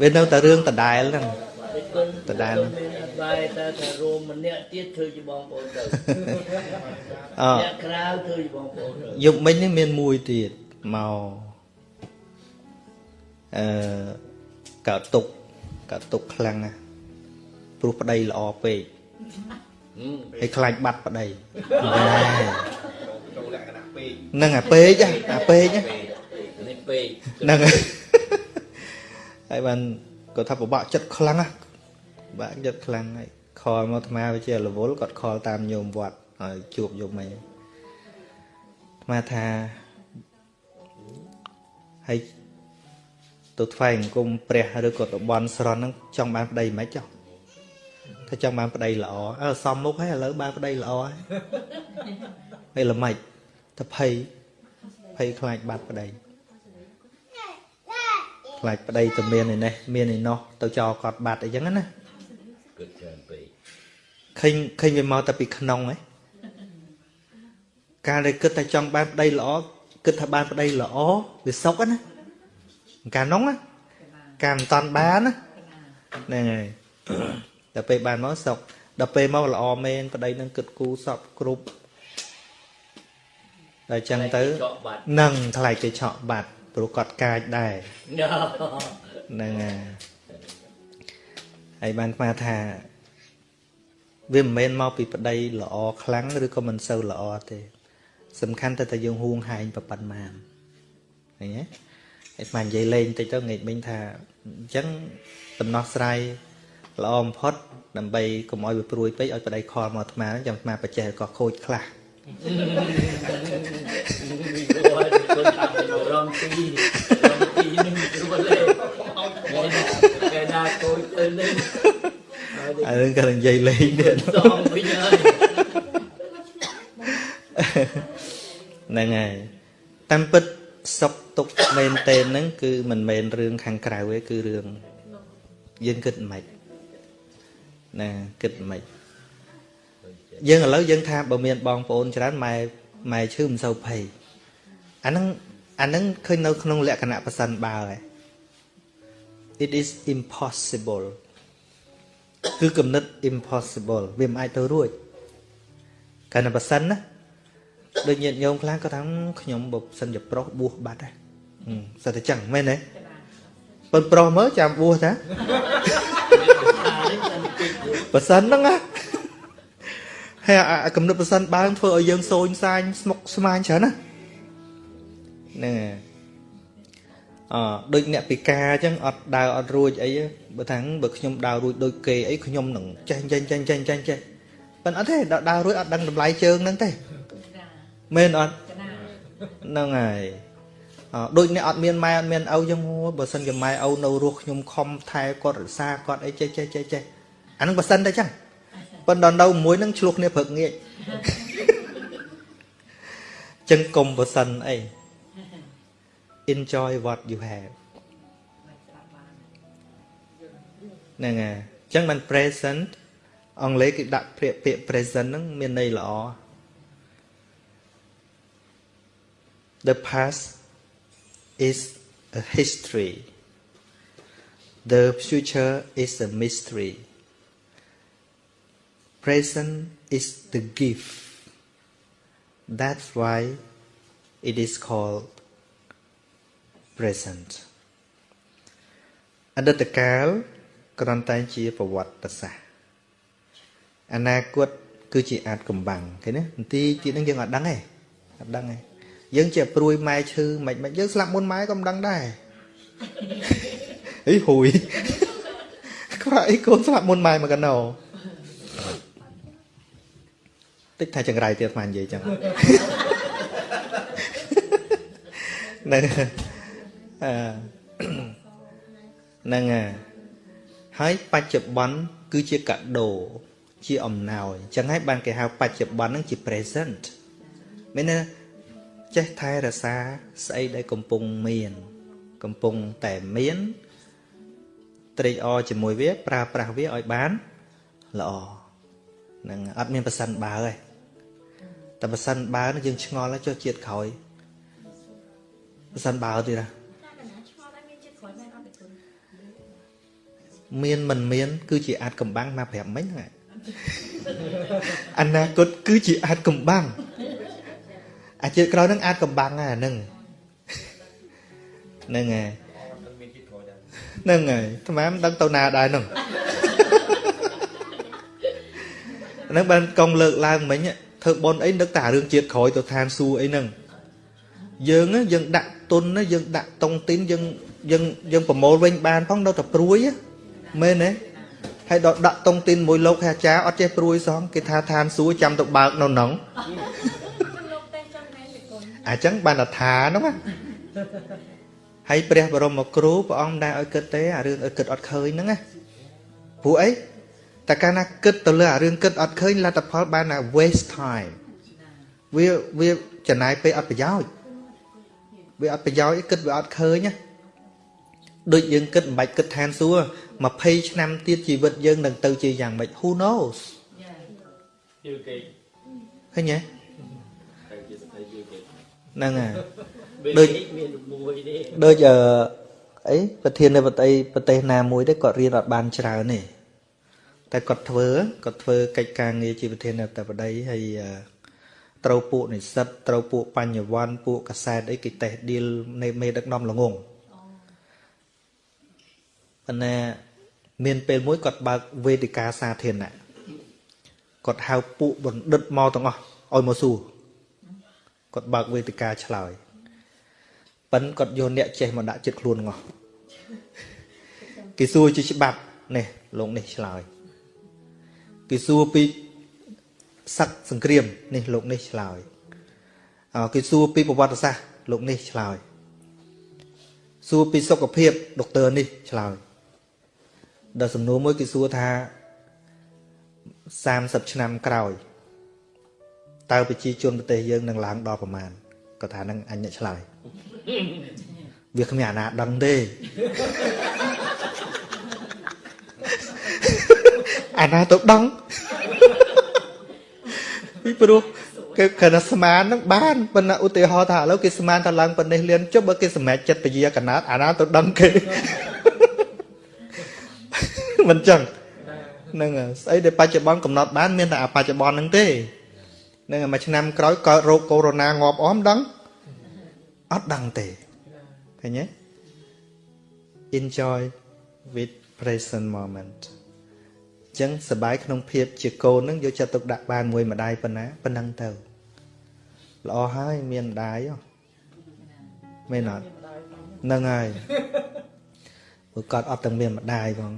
វានៅតែរឿងដដែលហ្នឹងដដែលមានអត់បាយតែថារួមម្នាក់ទៀតធ្វើជាបងប្អូនទៅអអ្នកក្រៅធ្វើជាបងប្អូនទៅយប់មិញនេះមានមួយទៀតមកអឺកើតទុកកើតទុកខ្លាំងណាស់ព្រោះប្តីល្អពេក ហឹមហើយខ្លាចបាត់ប្តីហ្នឹងអាពេកហ៎អាពេកហ៎ពេកហ្នឹងហើយហើយបានគាត់ថាពិបាកចិត្តខ្លាំងណាពិបាកចិត្តខ្លាំងហើយខលមកអាត្មាវាជារវល់គាត់ខលតាមញោមវត្តហើយជួបយមអីអាត្មាថាហើយទៅថ្វាយអង្គមព្រះឬក៏ទៅបន់ស្រន់ហ្នឹងចង់បានប្តីមិនចោះ ถ้าចង់បានប្តីល្អអើសំមុខហើយឥឡូវបានប្តីល្អហើយហើយល្មិចទៅភ័យភ័យខ្លាចបាត់ប្តីខ្លាចប្តីទៅមានឯនេះមានឯនោះទៅចោលគាត់បាត់អីចឹងណាគិតច្រើនពេកឃើញឃើញវាមកតែពីក្នុងហ៎ការដែលគិតតែចង់បានប្តីល្អគិតថាបានប្តីល្អវាសុខណាកាលនោះណាការមិនតាន់បានណាហ្នឹងហើយ ដល់ពេលបានមកសុខដល់ពេលមកល្អមែនប្តីនឹងគិតគូសពគ្រប់ដល់ចឹងទៅចកបាត់នឹងថ្លៃគេឆក់បាត់ព្រោះគាត់កាចដែរណ៎ហ្នឹងហើយហើយបានស្មានថាវាមិនមែនមកពីប្តីល្អខ្លាំងឬក៏មិនសូវល្អទេ សំខាន់តែតែយើងហួងហែងប្រប៉ុណ្ណាឃើញទេហើយស្មាននិយាយលេងតិចទៅងាកមិញថាអញ្ចឹងដំណោះស្រាយ ល្អបំផុតដើម្បីកុំឲ្យវាព្រួយពេកឲ្យប្តីខលមកអាត្មាចាំអាត្មាបច្ចេះក៏ខូចខ្លះមានគាត់គាត់ថារំទីរំទីនឹងគ្រួលេគេណាកូចទៅនឹងហើយអានឹងក៏និយាយលេងទៀតសំវិញហើយហ្នឹងហើយតាមពិតសុខទុក្ខមែនតេនហ្នឹងគឺមិនមែនរឿងខាងក្រៅទេគឺរឿងយើងគិតមិន ណាគិតមិនយើងឥឡូវយើងថាបើមានបងប្អូនច្រើនម៉ែម៉ែឈឺមិនសូវភ័យអាហ្នឹងអាហ្នឹងឃើញនៅក្នុងលក្ខណៈប្រសិនបើហើយ it is impossible គឺគំនិត impossible វាមិនអាចទៅរួចកាលណាប្រសិនណាដូចញាតិញោមខ្លះក៏ថាខ្ញុំបើសិនជាប្រុសបួសបាត់ហើយហឹមសិតតែចឹងមែនទេប៉ុនប្រុសមើលចាំបួសតា ប្រសិនហ្នឹងណាហើយអាអាកំណត់ប្រសិនបើងធ្វើឲ្យយើងសូនសាញស្មុកស្មាញច្រើនណាហ្នឹងហើយអដូចអ្នកពិការអញ្ចឹងអត់ដើរអត់រួចអីទេបើថាបើខ្ញុំដើររួចដូចគេអីខ្ញុំនឹងចេះចេះចេះចេះចេះចេះប៉ុន្តែអត់ទេដល់ដើររួចអត់ដឹងតម្លៃជើងហ្នឹងទេមែនអត់ហ្នឹងហើយអដូចអ្នកអត់មានម៉ែអត់មានឪចឹងហូបើសិនជាម៉ែឪនៅរស់ខ្ញុំខំថែគាត់រក្សាគាត់អីចេះចេះចេះចេះ អាហ្នឹងបើសិនតែចឹងប៉ុន្តែដល់នៅមួយហ្នឹងឆ្លោះគ្នាព្រឹកងាកចឹងកុំបើសិនអី enjoy what you have ហ្នឹងហើយអញ្ចឹងមិន present អង់គ្លេសគេដាក់ពាក្យពាក្យ present ហ្នឹងមានន័យល្អ The past is a history The future is a mystery Present is the gift That's why it is called present អតីតកាលគ្រាន់តែជាប្រវត្តិសាស្ត្រអនាគតគឺជាអាចកំបាំងឃើញទេបន្តិចទៀតហ្នឹងយើងអត់ដឹងទេអត់ដឹងទេយើងជាព្រួយម៉ែឈឺមិនមិនយើងស្លាប់មុនម៉ែក៏មិនដឹងដែរអីហួយខ្វះអីកូនស្លាប់មុនម៉ែមកកណោ តិចថាចង្រៃទៀតស្មាននិយាយចឹងហ្នឹងអឺហ្នឹងហើយហើយបច្ចុប្បន្នគឺជាកាដូជាអំណោយអញ្ចឹងហើយបានគេហៅបច្ចុប្បន្នហ្នឹងជា present មានន័យថាចេះថែរក្សាស្អីដែលកំពុងមាន កំពុងតែមានត្រេកអរជាមួយវាប្រើប្រាស់វាឲ្យបានល្អហ្នឹងអត់មានប្រសិនបើទេ តែប្រសិនបើហ្នឹងយើងឆ្ងល់ហើយចុះជាតិក្រោយប្រសិនបើទៀតណាឆ្ងល់តែមានចិត្តក្រោយមែនអត់ទេគុណមានមិនមាន គឺជាអាចកំបាំងមកប្រាប់មិញហ្នឹងអនាគតគឺជាអាចកំបាំងអាជាតិក្រោយហ្នឹងអាចកំបាំងហ្នឹងអាហ្នឹងហ្នឹងហើយហ្នឹងហើយថ្មមិនដឹងទៅណាដែរហ្នឹងហ្នឹងបានកងលើកឡើងមិញ ធ្វើបនអីនឹកតែរឿងជាតិក្រោយទៅឋានសួគ៌អីហ្នឹងយើងណាយើងដាក់ទុនណាយើងដាក់តុងទីនយើងយើងយើងប្រមូលវិញបានផងនៅតែព្រួយណាមែនទេហើយដល់ដាក់តុងទីនមួយលោកហើយអាចារ្យអត់ចេះព្រួយសោះគេថាឋានសួគ៌ចាំទៅបើកនៅហ្នឹងខ្ញុំលោកទេចង់ណែពីគុណអញ្ចឹងបានតែថាហ្នឹងណាហើយព្រះបរមគ្រូព្រះអង្គមិនដែលឲ្យគិតទេអារឿងឲ្យគិតអត់ឃើញហ្នឹងណាព្រោះអី តែកាលណាគិតទៅលើអារឿងគិតអត់ឃើញលទ្ធផលបានតែ waste time វាវាចំណាយពេលអត់ប្រយោជន៍វាអត់ប្រយោជន៍ទេគិតវាអត់ឃើញណាដូចយើងគិតមិនបាច់គិតឋានសួគ៌20ឆ្នាំទៀតជីវិតយើងនឹងទៅជាយ៉ាងម៉េច who knows យូរគេឃើញទេតែជាស្ថិតយូរគេហ្នឹងហើយដូចមានមួយទេដូចអឺអីប្រធាននៃប្រទេសប្រទេសណាមួយទេគាត់រៀនអត់បានច្រើនទេ តែគាត់ធ្វើគាត់ធ្វើកិច្ចការងារជាប្រធាននៃប្រទេសបដីហើយអឺត្រូវពួកនិស្សិតត្រូវពួកបញ្ញវន្តពួកកសែតអីគេតេះឌីលនៃមេដឹកនាំល្ងងប៉ុន្តែមានពេលមួយគាត់បើកវេទិកាសាធារណៈគាត់ហៅពួកបណ្ឌិតមកទាំងអស់ឲ្យមកសួរគាត់បើកវេទិកាឆ្លើយប៉ិនគាត់យកអ្នកចេះមកដាក់ចិត្តខ្លួនងោះគេសួរជាច្បាប់នេះលោកនេះឆ្លើយ គេសួរពីសឹកសង្គ្រាមនេះលោកនេះឆ្លើយអគេសួរពីប្រវត្តិសាស្ត្រលោកនេះឆ្លើយសួរពីសុខភាពដុកទ័រនេះឆ្លើយដល់សំណួរមួយគេសួរថា30ឆ្នាំក្រោយតើប្រជាជនប្រទេសយើងនឹងឡើងដល់ប្រមាណគាត់ថានឹងអញអ្នកឆ្លើយវាគ្មានអាណាដឹងទេ អាណាទៅដឹងពីព្រោះគេគ្រាន់តែស្មានហ្នឹងបានប៉ុន្តែឧទាហរណ៍ថាឥឡូវគេស្មានថាឡើងប៉ុណ្នេះលៀនចុះបើគេសម្រេចចិត្តពជាកណាតអាណាទៅដឹងគេមិនចឹងហ្នឹងហើយស្អីដែលបច្ចុប្បន្នកំណត់បានមានតែអាបច្ចុប្បន្នហ្នឹងទេហ្នឹងហើយមួយឆ្នាំក្រោយកើតរោគកូវីដ -19 ងាប់អមដឹងអត់ដឹងទេឃើញទេ enjoy with present moment អញ្ចឹងសបាយក្នុងភាពជាកូនហ្នឹងយកចិត្តទុកដាក់បានមួយម្ដាយប៉ុណ្ណាប៉ុណ្ណឹងទៅល្អហើយមានម្ដាយហ៎មែនអត់ហ្នឹងហើយព្រោះគាត់អត់ទាំងមានម្ដាយផង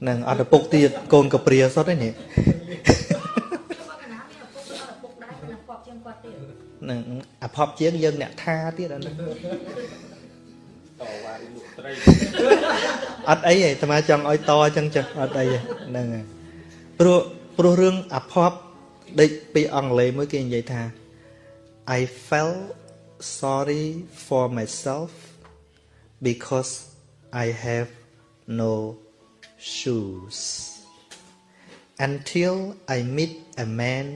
ហ្នឹងអត់ឪពុកទៀតកូនកព្រាសុទ្ធឯនេះខ្ញុំអត់កណាមានឪពុកអត់ឪពុកដែរប៉ុន្តែគាត់ជាងគាត់ទៀតហ្នឹងអភ័ព្វជាងយើងអ្នកថាទៀតអាហ្នឹង តវ៉ាលក់ត្រីអត់អីទេអាត្មាចង់ឲ្យតអញ្ចឹងចុះអត់អីទេហ្នឹងហើយព្រោះព្រោះរឿងអភ័ព្វដូចពីអង់គ្លេសមួយគេនិយាយថា I felt sorry for myself because I have no shoes until I meet a man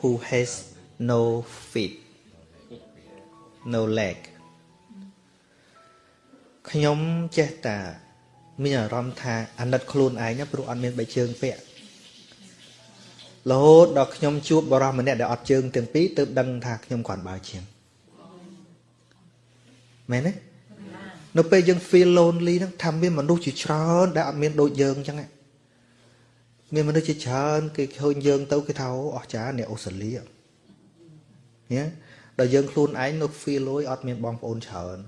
who has no feet no leg ខ្ញុំចេះតែមានអារម្មណ៍ថាអាណិតខ្លួនឯងណាព្រោះអត់មានបីជើងពាក់រហូតដល់ខ្ញុំជួបបរិសម្នាក់ដែលអត់ជើងទាំងពីរទើបដឹងថាខ្ញុំគ្រាន់បើជាងមែនទេនៅពេលយើង feel lonely ហ្នឹងថាមានមនុស្សជាច្រើនដែលអត់មានដូចយើងអញ្ចឹងហ៎មានមនុស្សជាច្រើនគេឃើញយើងទៅគេថាអូអស្ចារ្យអ្នកអូស្ត្រាលីញ៉េដល់យើងខ្លួនឯងនៅ feel លយអត់មានបងប្អូនច្រើន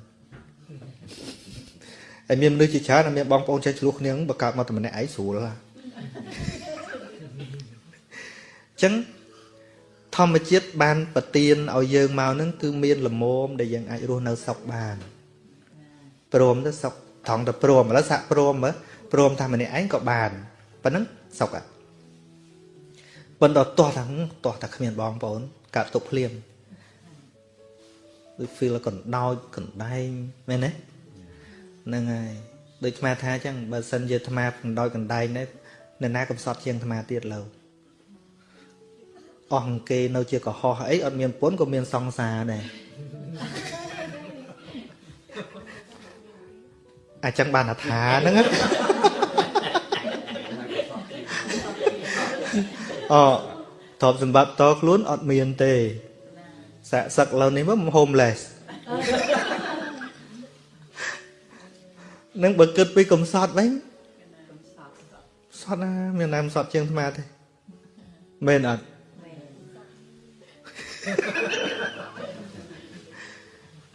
ហើយមានមនុស្សជាច្រើនដែលមានបងប្អូនចេះឆ្លោះគ្នាបើកើតមកតែម្នាក់ឯងស្រួលហ่ะអញ្ចឹងធម្មជាតិបានប្រទានឲ្យយើងមកហ្នឹងគឺមានលមមដែលយើងអាចរស់នៅសុខបានព្រមទៅសុខត្រង់ទៅព្រមឥឡូវសាក់ព្រមមើលព្រមថាម្នាក់ឯងក៏បានប៉ុណ្ណឹងសុខអត់ប៉ុន្តែតោះថាតោះតែគ្មានបងប្អូនកើតទុកភ្លាមដូច feel កណ្ដោចកណ្ដែងមែនទេ ហ្នឹងហើយដូចអាត្មាថាអញ្ចឹងបើសិនជាអាត្មាកណ្ដោយកណ្ដែងនេះនៅណាកំសត់ជាងអាត្មាទៀតលើអស់អង្គគេនៅជាកុហកអីអត់មានពុនក៏មានសង្សារដែរអាចចឹងបានថាហ្នឹងណាអូទ្រព្យសម្បត្តិតខ្លួនអត់មានទេសាក់សឹកលើនេះមក homeless នឹងបើគិតពីកំសត់វិញសត់ណាមានណាមិនសត់ជាងអាត្មាទេមែនអត់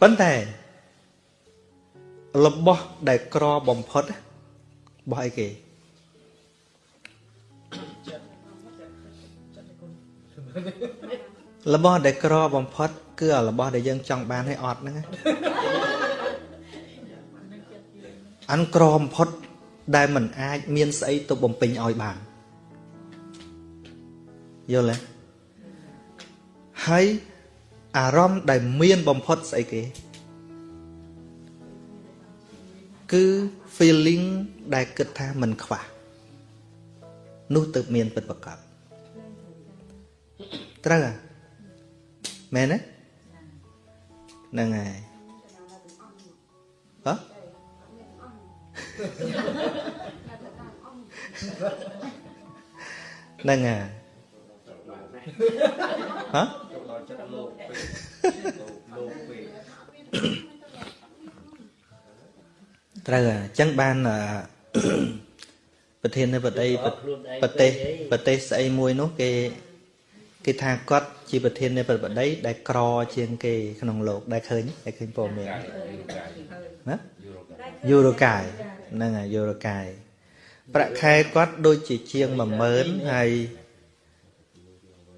បប៉ុន្តែរបស់ដែលក្របំផុតរបស់អីគេរបស់ដែលក្របំផុត គឺអារបស់ដែលយើងចង់បានឲ្យអត់ហ្នឹងណា អនុក្រមផុតដែលមិនអាចមានស្អីទៅបំពេញឲ្យបានយល់ទេហើយអារម្មណ៍ដែលមានបំផុតស្អីគេ គឺ feeling ដែលគិតថាមិនខ្វះនោះទៅមានពិតប្រកបត្រូវហ៎មែនទេហ្នឹងហើយ ហ្នឹងហើយហ៎ត្រូវហើយអញ្ចឹងបានអឺប្រធាននៃបតីប្រទេសប្រទេសស្អីមួយនោះគេគេថាគាត់ជាប្រធាននៃប្របតីដែលក្រជាងគេក្នុងโลกដែលឃើញដែលឃើញព័ត៌មានណាយូរ៉ូកាយ ហ្នឹងហើយយូរ៉ូកាយប្រាក់ខែគាត់ដូចជាជាង10000ហើយ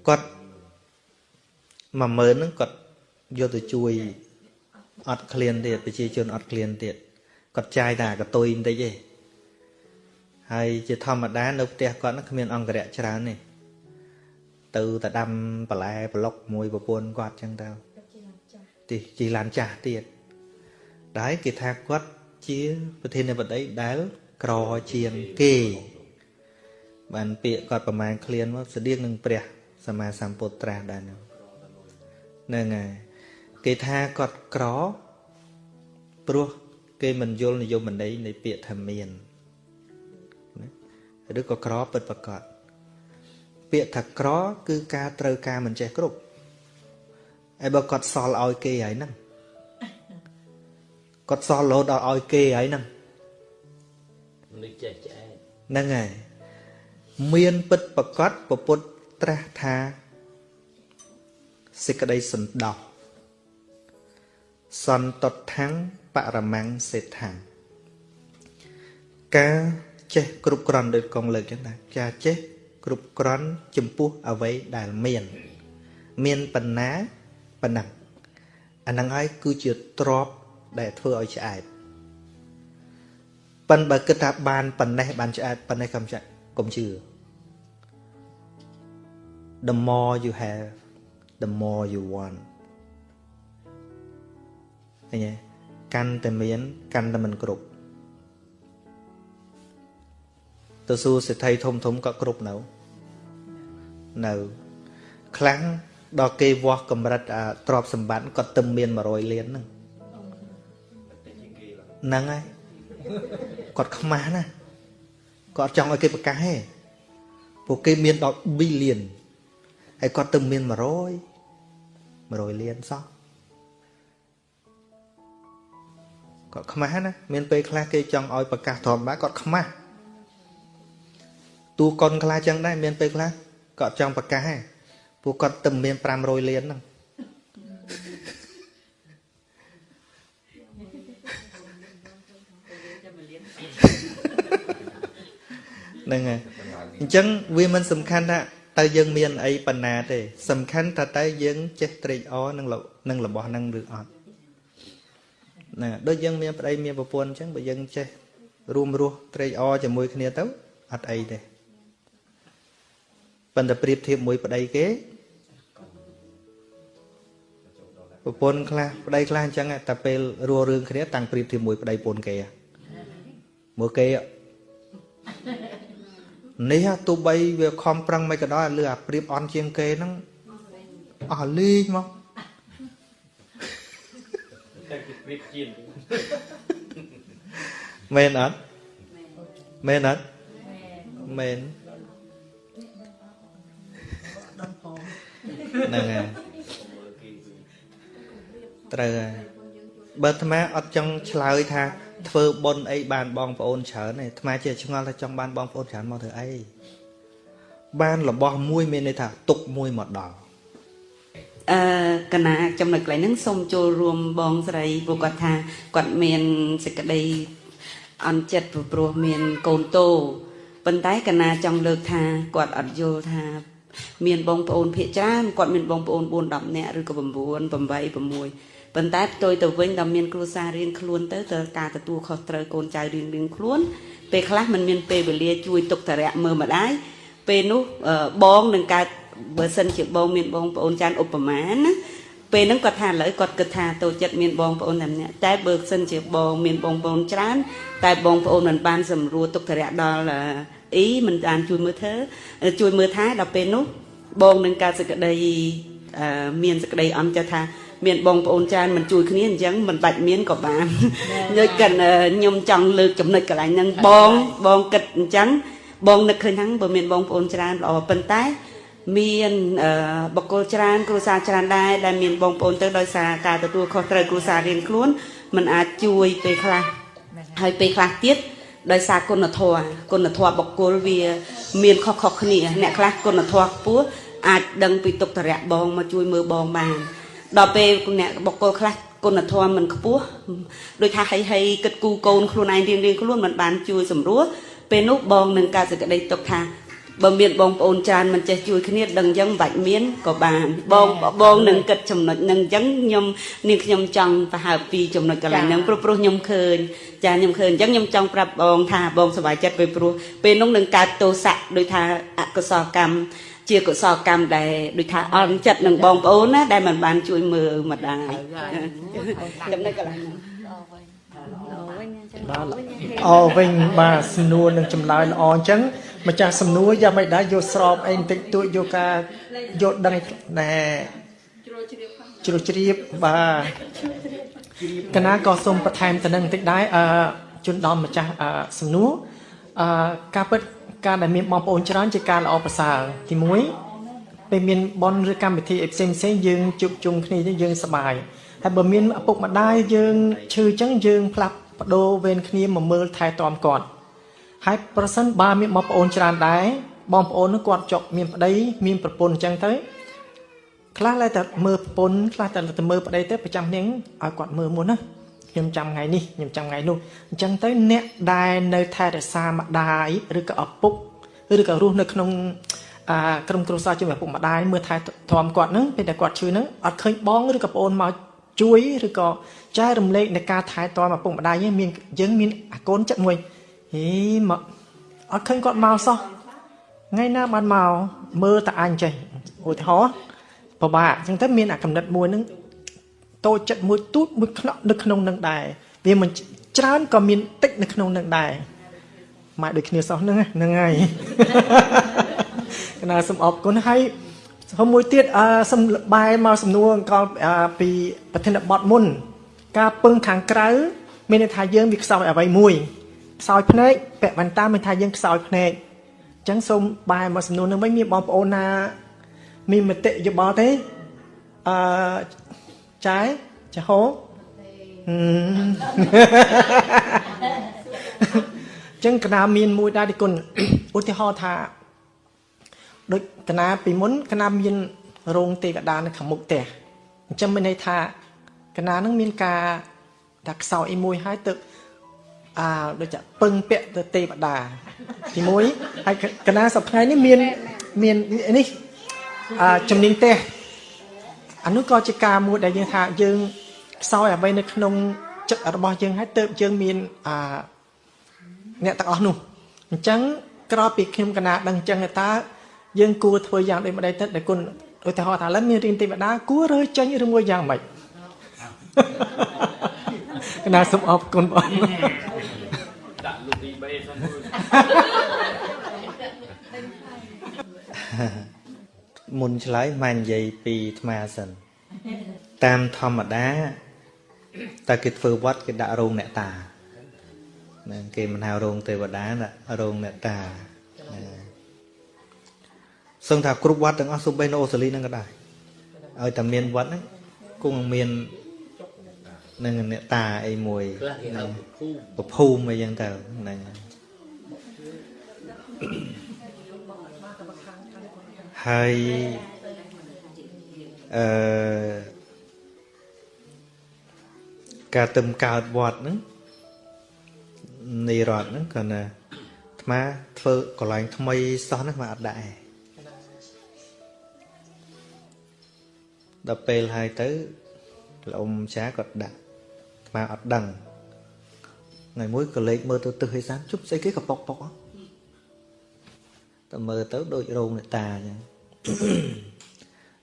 គាត់10000ហ្នឹងគាត់យកទៅជួយអត់ឃ្លានទៀតប្រជាជនអត់ឃ្លានទៀតគាត់ចាយតែកតុយបន្តិចទេហើយជាធម្មតានៅផ្ទះគាត់ហ្នឹងគ្មានអង្គរៈច្រើនទេទៅតែដាំបន្លែប្លុកមួយប្រពន្ធគាត់ចឹងទៅទីជីឡានចាស់ទៀតដែលគេថាគាត់ ជាប្រធានបតីដែលក្រជាងគេ បានពាក្យគាត់ប្រមាណឃ្លានមកស្តៀងនឹងព្រះសម្មាសម្ពុទ្ធត្រាស់ដែរហ្នឹងហ្នឹងហើយគេថាគាត់ក្រព្រោះគេមិនយល់និយមន័យនៃពាក្យថាមានណាឬក៏ក្រពិតប្រកបពាក្យថាក្រ គឺការត្រូវការមិនចេះគ្រប់ហើយបើគាត់សល់ឲ្យគេហើយហ្នឹង គាត់សល់រហូតដល់ឲ្យគេហើយហ្នឹងនឹកចេះឆ្អែតហ្នឹងហើយមានពិតប្រកបពពុទ្ធត្រាស់ថាសេចក្តីសន្តោសសន្តតថੰបរមੰសេដ្ឋាការចេះគ្រប់គ្រាន់ដូចកងលើកចឹងណាការចេះគ្រប់គ្រាន់ចំពោះអ្វីដែលមាន មានបណ្ណាប៉ុណ្ណឹងអាហ្នឹងហើយគឺជាទ្រប ដែលធ្វើឲ្យឆ្អែតប៉ិនបើគិតថាបានប៉ុណ្ណេះបានឆ្អែតប៉ុណ្ណេះកុំចាក់កុំជឿ the more you have the more you want ឃើញទេកាន់តែមានកាន់តែមិនគ្រប់ទៅសួរសេដ្ឋីធំធំក៏គ្រប់នៅនៅខ្លាំងដល់គេវាស់កម្រិតអាទ្រព្យសម្បត្តិគាត់ទៅមាន100លានហ្នឹង ហ្នឹងហើយគាត់ខ្មាស់ណាគាត់ចង់ឲ្យគេប្រកាសទេពួកគេមានដល់ billion ហើយគាត់ទៅមាន100 100លានសោះគាត់ខ្មាស់ណាមានពេលខ្លះគេចង់ឲ្យប្រកាសធម្មតាគាត់ខ្មាស់ទូកុនខ្លះចឹងដែរមានពេលខ្លះគាត់ចង់ប្រកាសដែរពួកគាត់ទៅមាន500លានហ្នឹង ហ្នឹងហើយអញ្ចឹងវាមិនសំខាន់ថាតើយើងមានអីបណ្ណាទេ សំខាន់ថាតើយើងចេះត្រេកអរនឹងនឹងរបស់ហ្នឹងឬអត់ណាដូចយើងមានប្តីមានប្រពន្ធអញ្ចឹងបើយើងចេះរួមរស់ត្រេកអរជាមួយគ្នាទៅអត់អីទេប៉ុន្តែប្រៀបធៀបមួយប្តីគេប្រពន្ធខ្លះប្តីខ្លះអញ្ចឹងតែពេលរស់រឿងគ្នាតាំងប្រៀបធៀបមួយប្តីប្រពន្ធគេមើលគេ នេះទោះបីវាខំប្រឹងមិនក៏ដោយលឺអាប្រៀបអន់ជាងគេហ្នឹងអស់លេងមកតែគេព្រៀបជាងមែនអត់មែនអត់មែនហ្នឹងហើយត្រូវហើយបើអាត្មាអត់ចង់ឆ្លើយថា ធ្វើបុណ្យអីបានបងប្អូនច្រើនទេអាត្មាជាឆ្ងល់ថាចង់បានបងប្អូនច្រើនមកធ្វើអីបានរបស់មួយមានន័យថាទុកមួយមកដល់អឺកណាចំណុចកន្លែងហ្នឹងសូមចូលរួមបងស្រីព្រោះគាត់ថាគាត់មានសេចក្តីអន់ចិត្តព្រោះព្រោះមានកូនតូប៉ុន្តែកណាចង់លើកថាគាត់អត់យល់ថាមានបងប្អូនភាគច្រើនគាត់មានបងប្អូន4 10នាក់ឬក៏9 8 6 ប៉ុន្តែផ្ទុយទៅវិញដល់មានគ្រួសាររៀងខ្លួនទៅទៅការទទួលខុសត្រូវកូនចៅរៀងរៀងខ្លួន ពេលខ្លះมันមានពេលវេលាជួយទុកតរៈមើលម្ដាយពេលនោះអឺបងនឹងកើតបើសិនជាបងមានបងប្អូនច្រើនឧបមាណាពេលហ្នឹងគាត់ថាឥឡូវគាត់គិតថាតូចចិត្តមានបងប្អូនតែម្នាក់តែបើសិនជាបងមានបងប្អូនច្រើន តែបងប្អូនមិនបានសម្រួលទុកតរៈដល់អឺអ៊ីមិនបានជួយមើលធ្វើជួយមើលថែដល់ពេលនោះបងនឹងកើតសេចក្តីអឺមានសេចក្តីអន់ចិត្តថា មានបងប្អូនច្រើនមិនជួយគ្នាអញ្ចឹងមិនបាច់មានក៏បានខ្ញុំកិនខ្ញុំចង់លើកចំណុចកន្លែងហ្នឹងបងបងគិតអញ្ចឹងបងនឹកឃើញហ្នឹងបើមានបងប្អូនច្រើនល្អប៉ុន្តែ មានអឺបកគលច្រើនគ្រួសារច្រើនដែរដែលមានបងប្អូនទៅដោយសារការទទួលខុសត្រូវគ្រួសាររៀនខ្លួនมันអាចជួយពេលខ្លះហើយពេលខ្លះទៀតដោយសារគុណធម៌គុណធម៌បកគលវា មានខុសៗគ្នា អ្នកខ្លះគុណធម៌ខ្ពស់អាចដឹងពីទុកតរៈបងមកជួយមើលបងបាន ដល់ពេលអ្នកបកគលខ្លះគុណធម៌មិនខ្ពស់ដូចថាហីហីគិតគូកូនខ្លួនឯងរៀងរៀងខ្លួនមិនបានជួយសម្រួលពេលនោះបងនឹងកើតសេចក្តីទុកថាបើមានបងប្អូនច្រើនមិនចេះជួយគ្នាដឹងអញ្ចឹងមិនបាច់មានក៏បានបងបងនឹងគិតចំណុចហ្នឹងអញ្ចឹងខ្ញុំនាងខ្ញុំចង់ប្រហើបពីចំណុចកន្លែងហ្នឹងព្រោះព្រោះខ្ញុំឃើញចាខ្ញុំឃើញអញ្ចឹងខ្ញុំចង់ប្រាប់បងថាបងសប្បាយចិត្តពេលព្រោះពេលនោះនឹងកើតទោសៈដោយថាអកុសលកម្ម ជាកុសលកម្មដែលដូចថាអន់ចិត្តនឹងបងប្អូនណាដែលមិនបានជួយមើលម្ដាយចំណុចកន្លែងហ្នឹងបាទអវិញបាទសំណួរនឹងចម្លើយល្អអញ្ចឹងម្ចាស់សំណួរយ៉ាងមិនដែរយកស្របអីបន្តិចតួចយកការយកដឹងណែជ្រួជ្រាបបាទកណាក៏សូមបន្ថែមទៅនឹងបន្តិចដែរអឺជូនដល់ម្ចាស់អឺសំណួរអឺការពិត ការដែលមានបងប្អូនច្រើនជាការល្អប្រសើរទី1ពេលមានបនឬកម្មវិធីអីផ្សេងផ្សេងៗយើងជួបជុំគ្នាយើងសប្បាយហើយបើមានឪពុកម្ដាយយើងឈឺអញ្ចឹងយើងផ្លាប់បដូរវេនគ្នាមកមើលថែទាំគាត់ហើយប្រសិនបើមានបងប្អូនច្រើនដែរបងប្អូននោះគាត់ចុកមានប្តីមានប្រពន្ធអញ្ចឹងទៅខ្លះតែតែមើលប្រពន្ធខ្លះតែតែមើលប្តីទៅប្រចាំនាងឲ្យគាត់មើលមុនណា ខ្ញុំចាំថ្ងៃនេះខ្ញុំចាំថ្ងៃនោះអញ្ចឹងទៅអ្នកដែលនៅថែរក្សាម្ដាយឬក៏ឪពុកឬក៏រស់នៅក្នុងអាក្រុមគ្រួសារជាមួយឪពុកម្ដាយមើលថែទាំគាត់ហ្នឹងពេលដែលគាត់ឈឺហ្នឹងអត់ឃើញបងឬក៏ប្អូនមកជួយឬក៏ចែករំលែកនៃការថែទាំឪពុកម្ដាយហ្នឹងមានយើងមានអាកូនចិត្តមួយហេមកអត់ឃើញគាត់មកសោះថ្ងៃណាបានមកមើលតែអញចេះឧទាហរណ៍ពិបាកអញ្ចឹងទៅមានអាកំណត់មួយហ្នឹង តូចចិត្តមួយទូចមួយខ្នក់នៅក្នុងនឹងដែរវាមិនច្រើនក៏មានតិចនៅក្នុងនឹងដែរម៉ែដូចគ្នាសោះហ្នឹងហ្នឹងហើយកណាសូមអរគុណហើយសូមមួយទៀតអឺសូមបែរមកសំណួរអង្គអឺពីប្រធានបទមុន ការពឹងខាងក្រៅ មានន័យថាយើងវាខ្សោយអ្វីមួយខ្សោយភ្នែកពាក់វ៉ែនតាមានថាយើងខ្សោយភ្នែកអញ្ចឹងសូមបែរមកសំណួរនឹងវិញមានបងប្អូនណា មានមតិយោបល់ទេអឺ ចាយចាហូហឹមចឹងកណាមានមួយដែរទីគុណឧទាហរណ៍ថាដូចកណាពីមុនកណាមានរោងទេវតានៅខាងមុខផ្ទះអញ្ចឹងមានន័យថាកណានឹងមានការថាខ្សោយអីមួយហើយទៅអាដូចជាពឹងពាក់ទៅទេវតាទី1ហើយកណាសប្តាហ៍នេះមានមាននេះអាជំនាញទេ អានោះក៏ជាការមួយដែលយើងថាយើងខ្សោយអ្វីនៅក្នុងចិត្តរបស់យើងហើយទៅយើងមានអាអ្នកទាំងអស់នោះអញ្ចឹងក្រោយពីខ្ញុំកណាដឹងអញ្ចឹងតើយើងគួរធ្វើយ៉ាងដូចម្ដេចទៅដែលគុណឧទាហរណ៍ថាឡើយមានរៀនទេវតាគួររើចេញឬមួយយ៉ាងម៉េចកណាសូមអរគុណបងដាក់លុយទី3សិន មួយមុនឆ្លើយមិននិយាយពីអាត្មាសិនតាមធម្មតាតើគេធ្វើវត្តគេដាក់រោងអ្នកតាហ្នឹងគេមិនហៅរោងទេវតាដាក់រោងអ្នកតាហ្នឹងសឹងថាគ្រប់វត្តទាំងអស់សូម្បីនៅអូស្ត្រាលីហ្នឹងក៏ដែរឲ្យតែមានវត្តហ្នឹងគង់មាននឹងអ្នកតាអីមួយខ្លះគេហៅភូមិប្រភូមិអីចឹងទៅហ្នឹង ហើយអឺការទឹមកើតវត្តហ្នឹងនៃរដ្ឋហ្នឹងគាត់ណាអាត្មាធ្វើកន្លែងថ្មីសោះហ្នឹងអាត្មាអត់ដាក់ឯងដល់ពេលហើយទៅលោកអ៊ំចាគាត់ដាក់អាត្មាអត់ដឹងថ្ងៃមួយក៏លេខមើលទៅទឹះឯសានជប់ស្អីគេកប៉ុកប៉ុកហ៎តែមើលទៅដូចរោងអ្នកតាអញ្ចឹង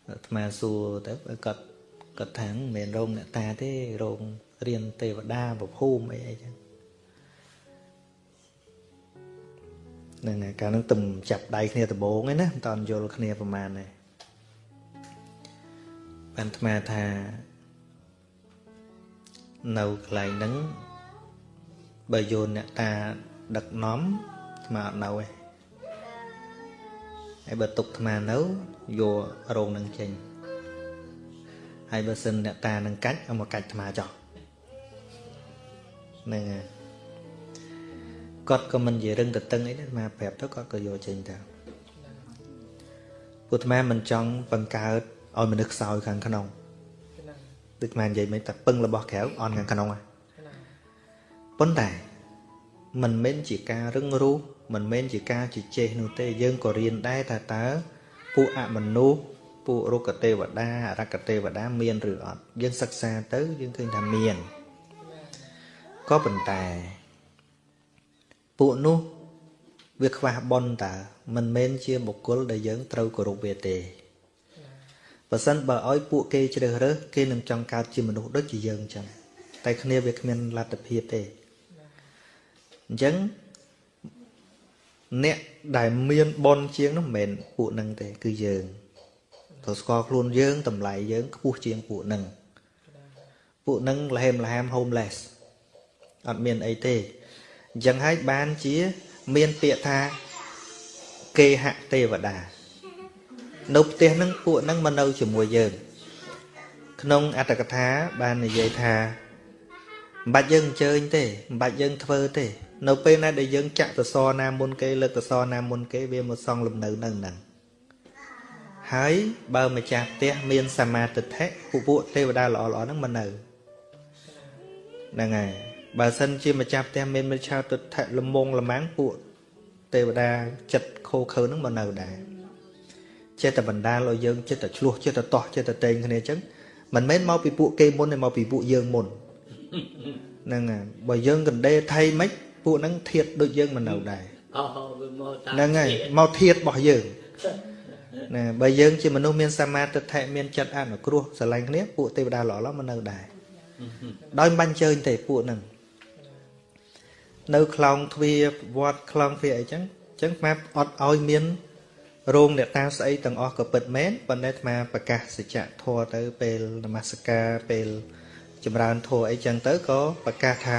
អាត្មាសួរទៅគាត់គាត់ថាមិនមែនរោងអ្នកតាទេរោងរៀនទេវតាប្រភូមិអីអីចឹងហ្នឹងហើយកាលហ្នឹងទំចាប់ដៃគ្នាដំបងឯណាមិនតាន់យល់គ្នាប្រហែលទេបានអាត្មាថានៅកន្លែងហ្នឹងបើយោនអ្នកតាដឹកនាំអាត្មាអត់នៅទេ ហើយបើទុកអាត្មានៅយករោងនឹងចេញហើយបើសិនអ្នកតានឹងកាច់เอาមកកាច់អាត្មាចោះហ្នឹងហើយគាត់ក៏មិននិយាយរឹងទៅតឹងអីទេអាត្មាប្រាប់ទៅគាត់ក៏យកចេញទៅពុទ្ធអាត្មាមិនចង់បង្កើតឲ្យមនុស្សខ្សោយខាងក្នុងដូចអាត្មានិយាយមិនតែពឹងរបស់ក្រៅអន់ខាងក្នុងហ่ะប៉ុន្តែមិនមែនជាការរឹងរូស មិនមែនជាការជជែកនោះទេយើងក៏រៀនដែរថាតើពួកអមនុស្សពួករុក្ខទេវតាអរក្ខទេវតាមានឬអត់យើងសិក្សាទៅយើងឃើញថាមានក៏ប៉ុន្តែ ពួកនោះវាខ្វះបុណ្យតើមិនមែនជាបុគ្គលដែលយើងត្រូវគោរពវាទេបើសិនបើឲ្យពួកគេជ្រើសរើសគេនឹងចង់កើតជាមនុស្សដូចជាយើងអញ្ចឹងតែគ្នាវាគ្មានលទ្ធភាពទេអញ្ចឹង អ្នកដែលមានបនជាងនោះមិនមែនពួកនឹងទេគឺយើងត្រូវស្គាល់ខ្លួនយើងតម្លៃយើងខ្ពស់ជាងពួកនឹងពួកនឹងលហេមលហាម homeless អត់មានអីទេអញ្ចឹងហើយបានជាមានពាក្យថាគេហទេវតានៅផ្ទះហ្នឹងពួកហ្នឹងមកនៅជាមួយយើង ក្នុងអត្តកថាបាននិយាយថាមិនបាច់យើងអញ្ជើញទេមិនបាច់យើងធ្វើទេ នៅពេលណាដែលយើងចាក់សសរណាមុនគេលើកសសរណាមុនគេវាមកសង់លំនៅនៅហ្នឹងហើយបើម្ចាស់ផ្ទះមានសមាទិដ្ឋិពួកពួកទេវតាល្អល្អហ្នឹងមកនៅហ្នឹងហើយបើសិនជាម្ចាស់ផ្ទះមានមិច្ឆាទិដ្ឋិលមងលម៉ាំងពួកទេវតាចិត្តខូខើហ្នឹងមកនៅដែរចិត្តតែបណ្ដាលឲ្យយើងចិត្តតែឆ្លោះចិត្តតែតោះចិត្តតែតែងគ្នាអញ្ចឹងមិនមែនមកពីពួកគេមុនទេមកពីពួកយើងមុនហ្នឹងហើយបើយើងកណ្ដេថៃមិន ពួកហ្នឹងធៀបដូចយើងមិននៅដែរអូវាមកតាមហ្នឹងហើយមកធៀបរបស់យើងណាបើយើងជាមនុស្សមានសមាទិដ្ឋិមានចិត្តអនុគ្រោះស្រឡាញ់គ្នាពួកទេវតាល្អៗមកនៅដែរដោយមិនបាញ់ជើញទេពួកហ្នឹងនៅខ្លងទ្វារវត្តខ្លងទ្វារអីចឹងចឹងអាអត់ឲ្យមានរោងអ្នកតាស្អីទាំងអស់ក៏ពិតមែនប៉ុន្តែអាត្មាប្រកាសសច្ចធម៌ទៅពេលនមស្ការពេលចម្រើនធម៌អីចឹងទៅក៏ប្រកាសថា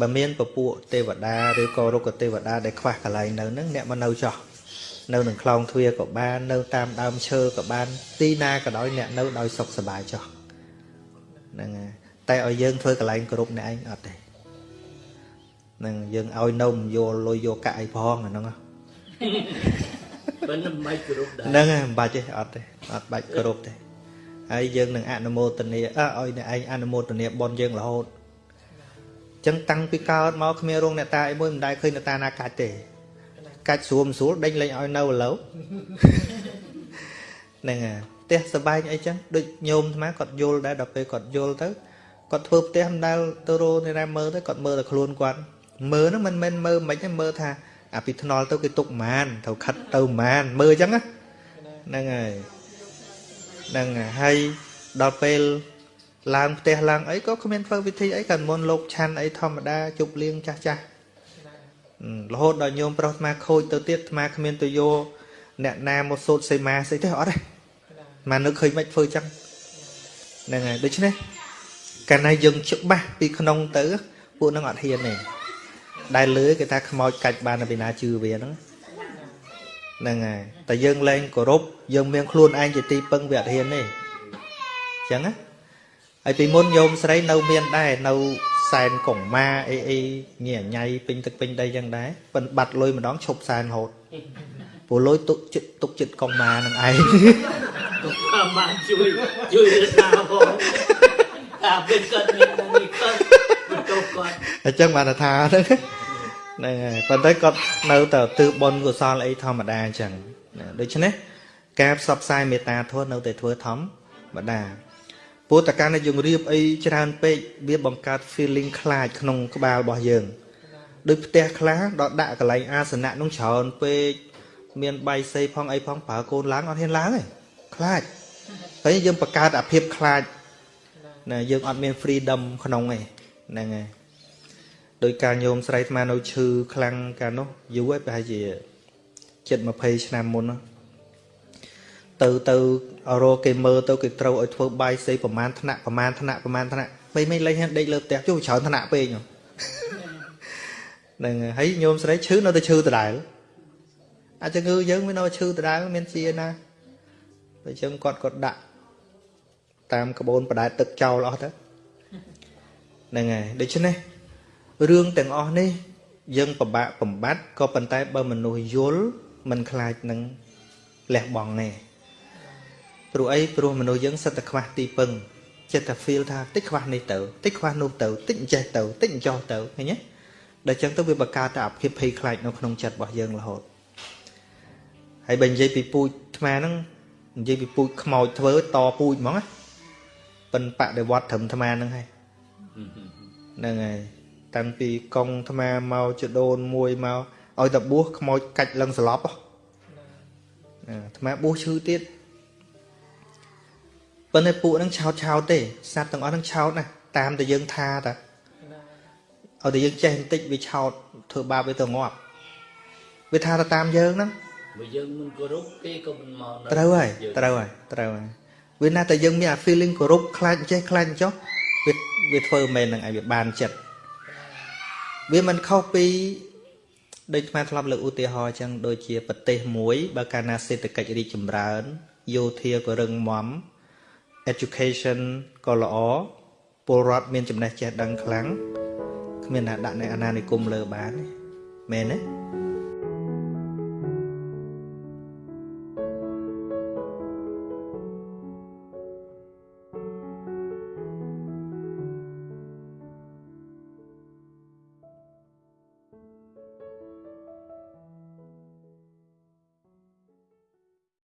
បើមានពពួកទេវតាឬក៏រុក្ខទេវតាដែលខ្វះកន្លែងនៅហ្នឹងអ្នកមកនៅចោះនៅនឹងខ្លងទ្វារក៏បាននៅតាមដើមឈើក៏បានទីណាក៏ដោយអ្នកនៅដោយសុខសប្បាយចោះហ្នឹងហើយតែឲ្យយើងធ្វើកន្លែងគ្រប់អ្នកឯងអត់ទេហ្នឹងយើងឲ្យនំយកលុយយកកាក់អីផងអាហ្នឹងហ៎បើមិនមិនគ្រប់ដែរហ្នឹងហើយមិនបាច់ទេអត់ទេអត់បាច់គ្រប់ទេហើយយើងនឹងអនុមោទនាអើឲ្យអ្នកឯងអនុមោទនាបនយើងរហូតអញ្ចឹងតាំងពីកើតមកគ្មានរោងអ្នកតាអីមួយមិនដែលឃើញអ្នកតាណាកាច់ទេកាច់ស្រួលមិនស្រួលដេញលេងឲ្យនៅឥឡូវហ្នឹងហើយផ្ទះសបែងអីចឹងដូចញោមអាត្មាគាត់យល់ដែរដល់ពេលគាត់យល់ទៅគាត់ធ្វើផ្ទះមិនដែលទៅរោនេះណាមើលទៅគាត់មើលតែខ្លួនគាត់មើលហ្នឹងមិនមែនមើលមិនទេមើលថាអាពីថ្នល់ទៅគេទុកម៉ានត្រូវខិតទៅម៉ានមើលអញ្ចឹងណាហ្នឹងហើយហ្នឹងហើយហើយដល់ពេល ឡើងផ្ទះឡើងអីក៏គ្មានធ្វើពិធីអីក៏មុនលោកឆាន់អីធម្មតាជប់លៀងចាស់ចាស់រហូតដល់ញោមប្រុសអាត្មាខូចទៅទៀតអាត្មាគ្មានទៅយកអ្នកណាមកសូត្រសេមាស្អីទេអត់ទេអាត្មានឹកឃើញមិនធ្វើចឹងហ្នឹងហើយដូច្នេះកាលណាយើងច្បាស់ពីក្នុងទៅពួកនឹងអត់ហ៊ានទេដែលលើគេថាខ្មោចកាច់បានពីណាជឿវាហ្នឹងហ្នឹងហើយតែយើងលែងគោរពយើងមានខ្លួនឯងជាទីពឹងវាអត់ហ៊ានទេអញ្ចឹងណា ហើយពីមុនញោមស្រីនៅមានដែរនៅសែនកងម៉ាអីអីញ៉ៃញ៉ៃពេញទឹកពេញដីចឹងដែរប៉ិនបាត់លុយម្ដងឈប់សែនរហូតព្រោះលុយទុកចិត្តទុកចិត្តកងម៉ានឹងឯងតាមបានជួយជួយរក្សាផងតែពេលគាត់មាននេះគាត់បន្ទោសគាត់អញ្ចឹងបានថាហ្នឹងហ្នឹងហើយប៉ុន្តែគាត់នៅតែទិសបុណ្យកុសលអីធម្មតាអញ្ចឹងណាដូច្នេះការផ្សព្វផ្សាយមេត្តាធម៌នៅតែធ្វើធម្មតា ព្រោះតកាលនេះយើងរៀបអីច្រើនពេកវាបង្កើត feeling ខ្លាចក្នុងក្បាលរបស់យើងដូចផ្ទះខ្លះដល់ដាក់កន្លែងអាសនៈនោះច្រើនពេកមានបាយសីផងអីផងប្រើកូនឡើងអត់ហ៊ានឡើងទេខ្លាចហើយយើងបង្កើតអាភាពខ្លាចណាយើងអត់មាន freedom ក្នុងទេហ្នឹងហើយដោយការញោមស្រីអាត្មានៅឈឺខ្លាំងកាលនោះយូរហើយប្រហែលជាជិត20ឆ្នាំមុនណា ទៅទៅរកគេមើលទៅគេត្រូវឲ្យធ្វើបាយសីប្រមាណថ្នាក់ប្រមាណថ្នាក់ប្រមាណថ្នាក់ពេលមិនលេងដេកលើផ្ទះជួច្រើនថ្នាក់ពេកហ្នឹងហ្នឹងហើយញោមស្រីឈឺនៅតែឈឺដដែលអាចជំងឺយើងវានៅឈឺដដែលមានជាណាបើចឹងគាត់គាត់ដាក់តាមក្បូនបដែតទឹកចោលអស់ទៅហ្នឹងហើយដូច្នេះរឿងទាំងអស់នេះ យើងពិបាកបំបត្តិក៏ប៉ុន្តែបើមនុស្សយល់មិនខ្លាចនឹងលះបង់ទេ ព្រោះអីព្រោះមនុស្សយើងសិតតែខ្វះទីពឹងចិត្តតែ feel ថាតិចខ្វះនេះទៅតិចខ្វះនោះទៅតិចអញ្ចេះទៅតិចអញ្ចោះទៅឃើញទេដល់ចឹងទៅវាបង្កើតតែអភិភ័យខ្លាចនៅក្នុងចិត្តរបស់យើងរហូតហើយបើនិយាយពីពូជថ្មហ្នឹងនិយាយពីពូជខ្មោចធ្វើតពូជហ្មងណាប៉ិនបដិវត្តត្រឹមថ្មហ្នឹងហើយហ្នឹងហើយតាំងពីកងថ្មមកចដូនមួយមកឲ្យតែបួសខ្មោចកាច់លឹងស្លាប់ហ៎ណាថ្មបួសឈឺទៀត ប៉ុន្តែពួកហ្នឹងឆោតឆោតទេសត្វទាំងអស់ហ្នឹងឆោតណាតាមតែយើងថាតាឲ្យតែយើងចេះបន្តិចវាឆោតធ្វើបាបវាទៅងាប់វាថាទៅតាមយើងហ្នឹងបើយើងមិនគោរពគេក៏មិនមកដល់ត្រូវហើយយើងត្រូវហើយត្រូវហើយវាណាតែយើងមានអា feeling គោរពខ្លាចចេះខ្លាចចុះវាវាធ្វើមែនហ្នឹងឲ្យវាបានចិត្តវាមិនខុសពីដូចស្មាធ្លាប់លើកឧទាហរណ៍អញ្ចឹងដូចជាប្រទេសមួយបើកាលណាសេដ្ឋកិច្ចរីកចម្រើនយោធាក៏រឹងមាំ education ក៏ល្អពលរដ្ឋមានចំណេះចេះដឹងខ្លាំងគ្មានណាដាក់នៅអាណានិគមលើបានទេមែនទេ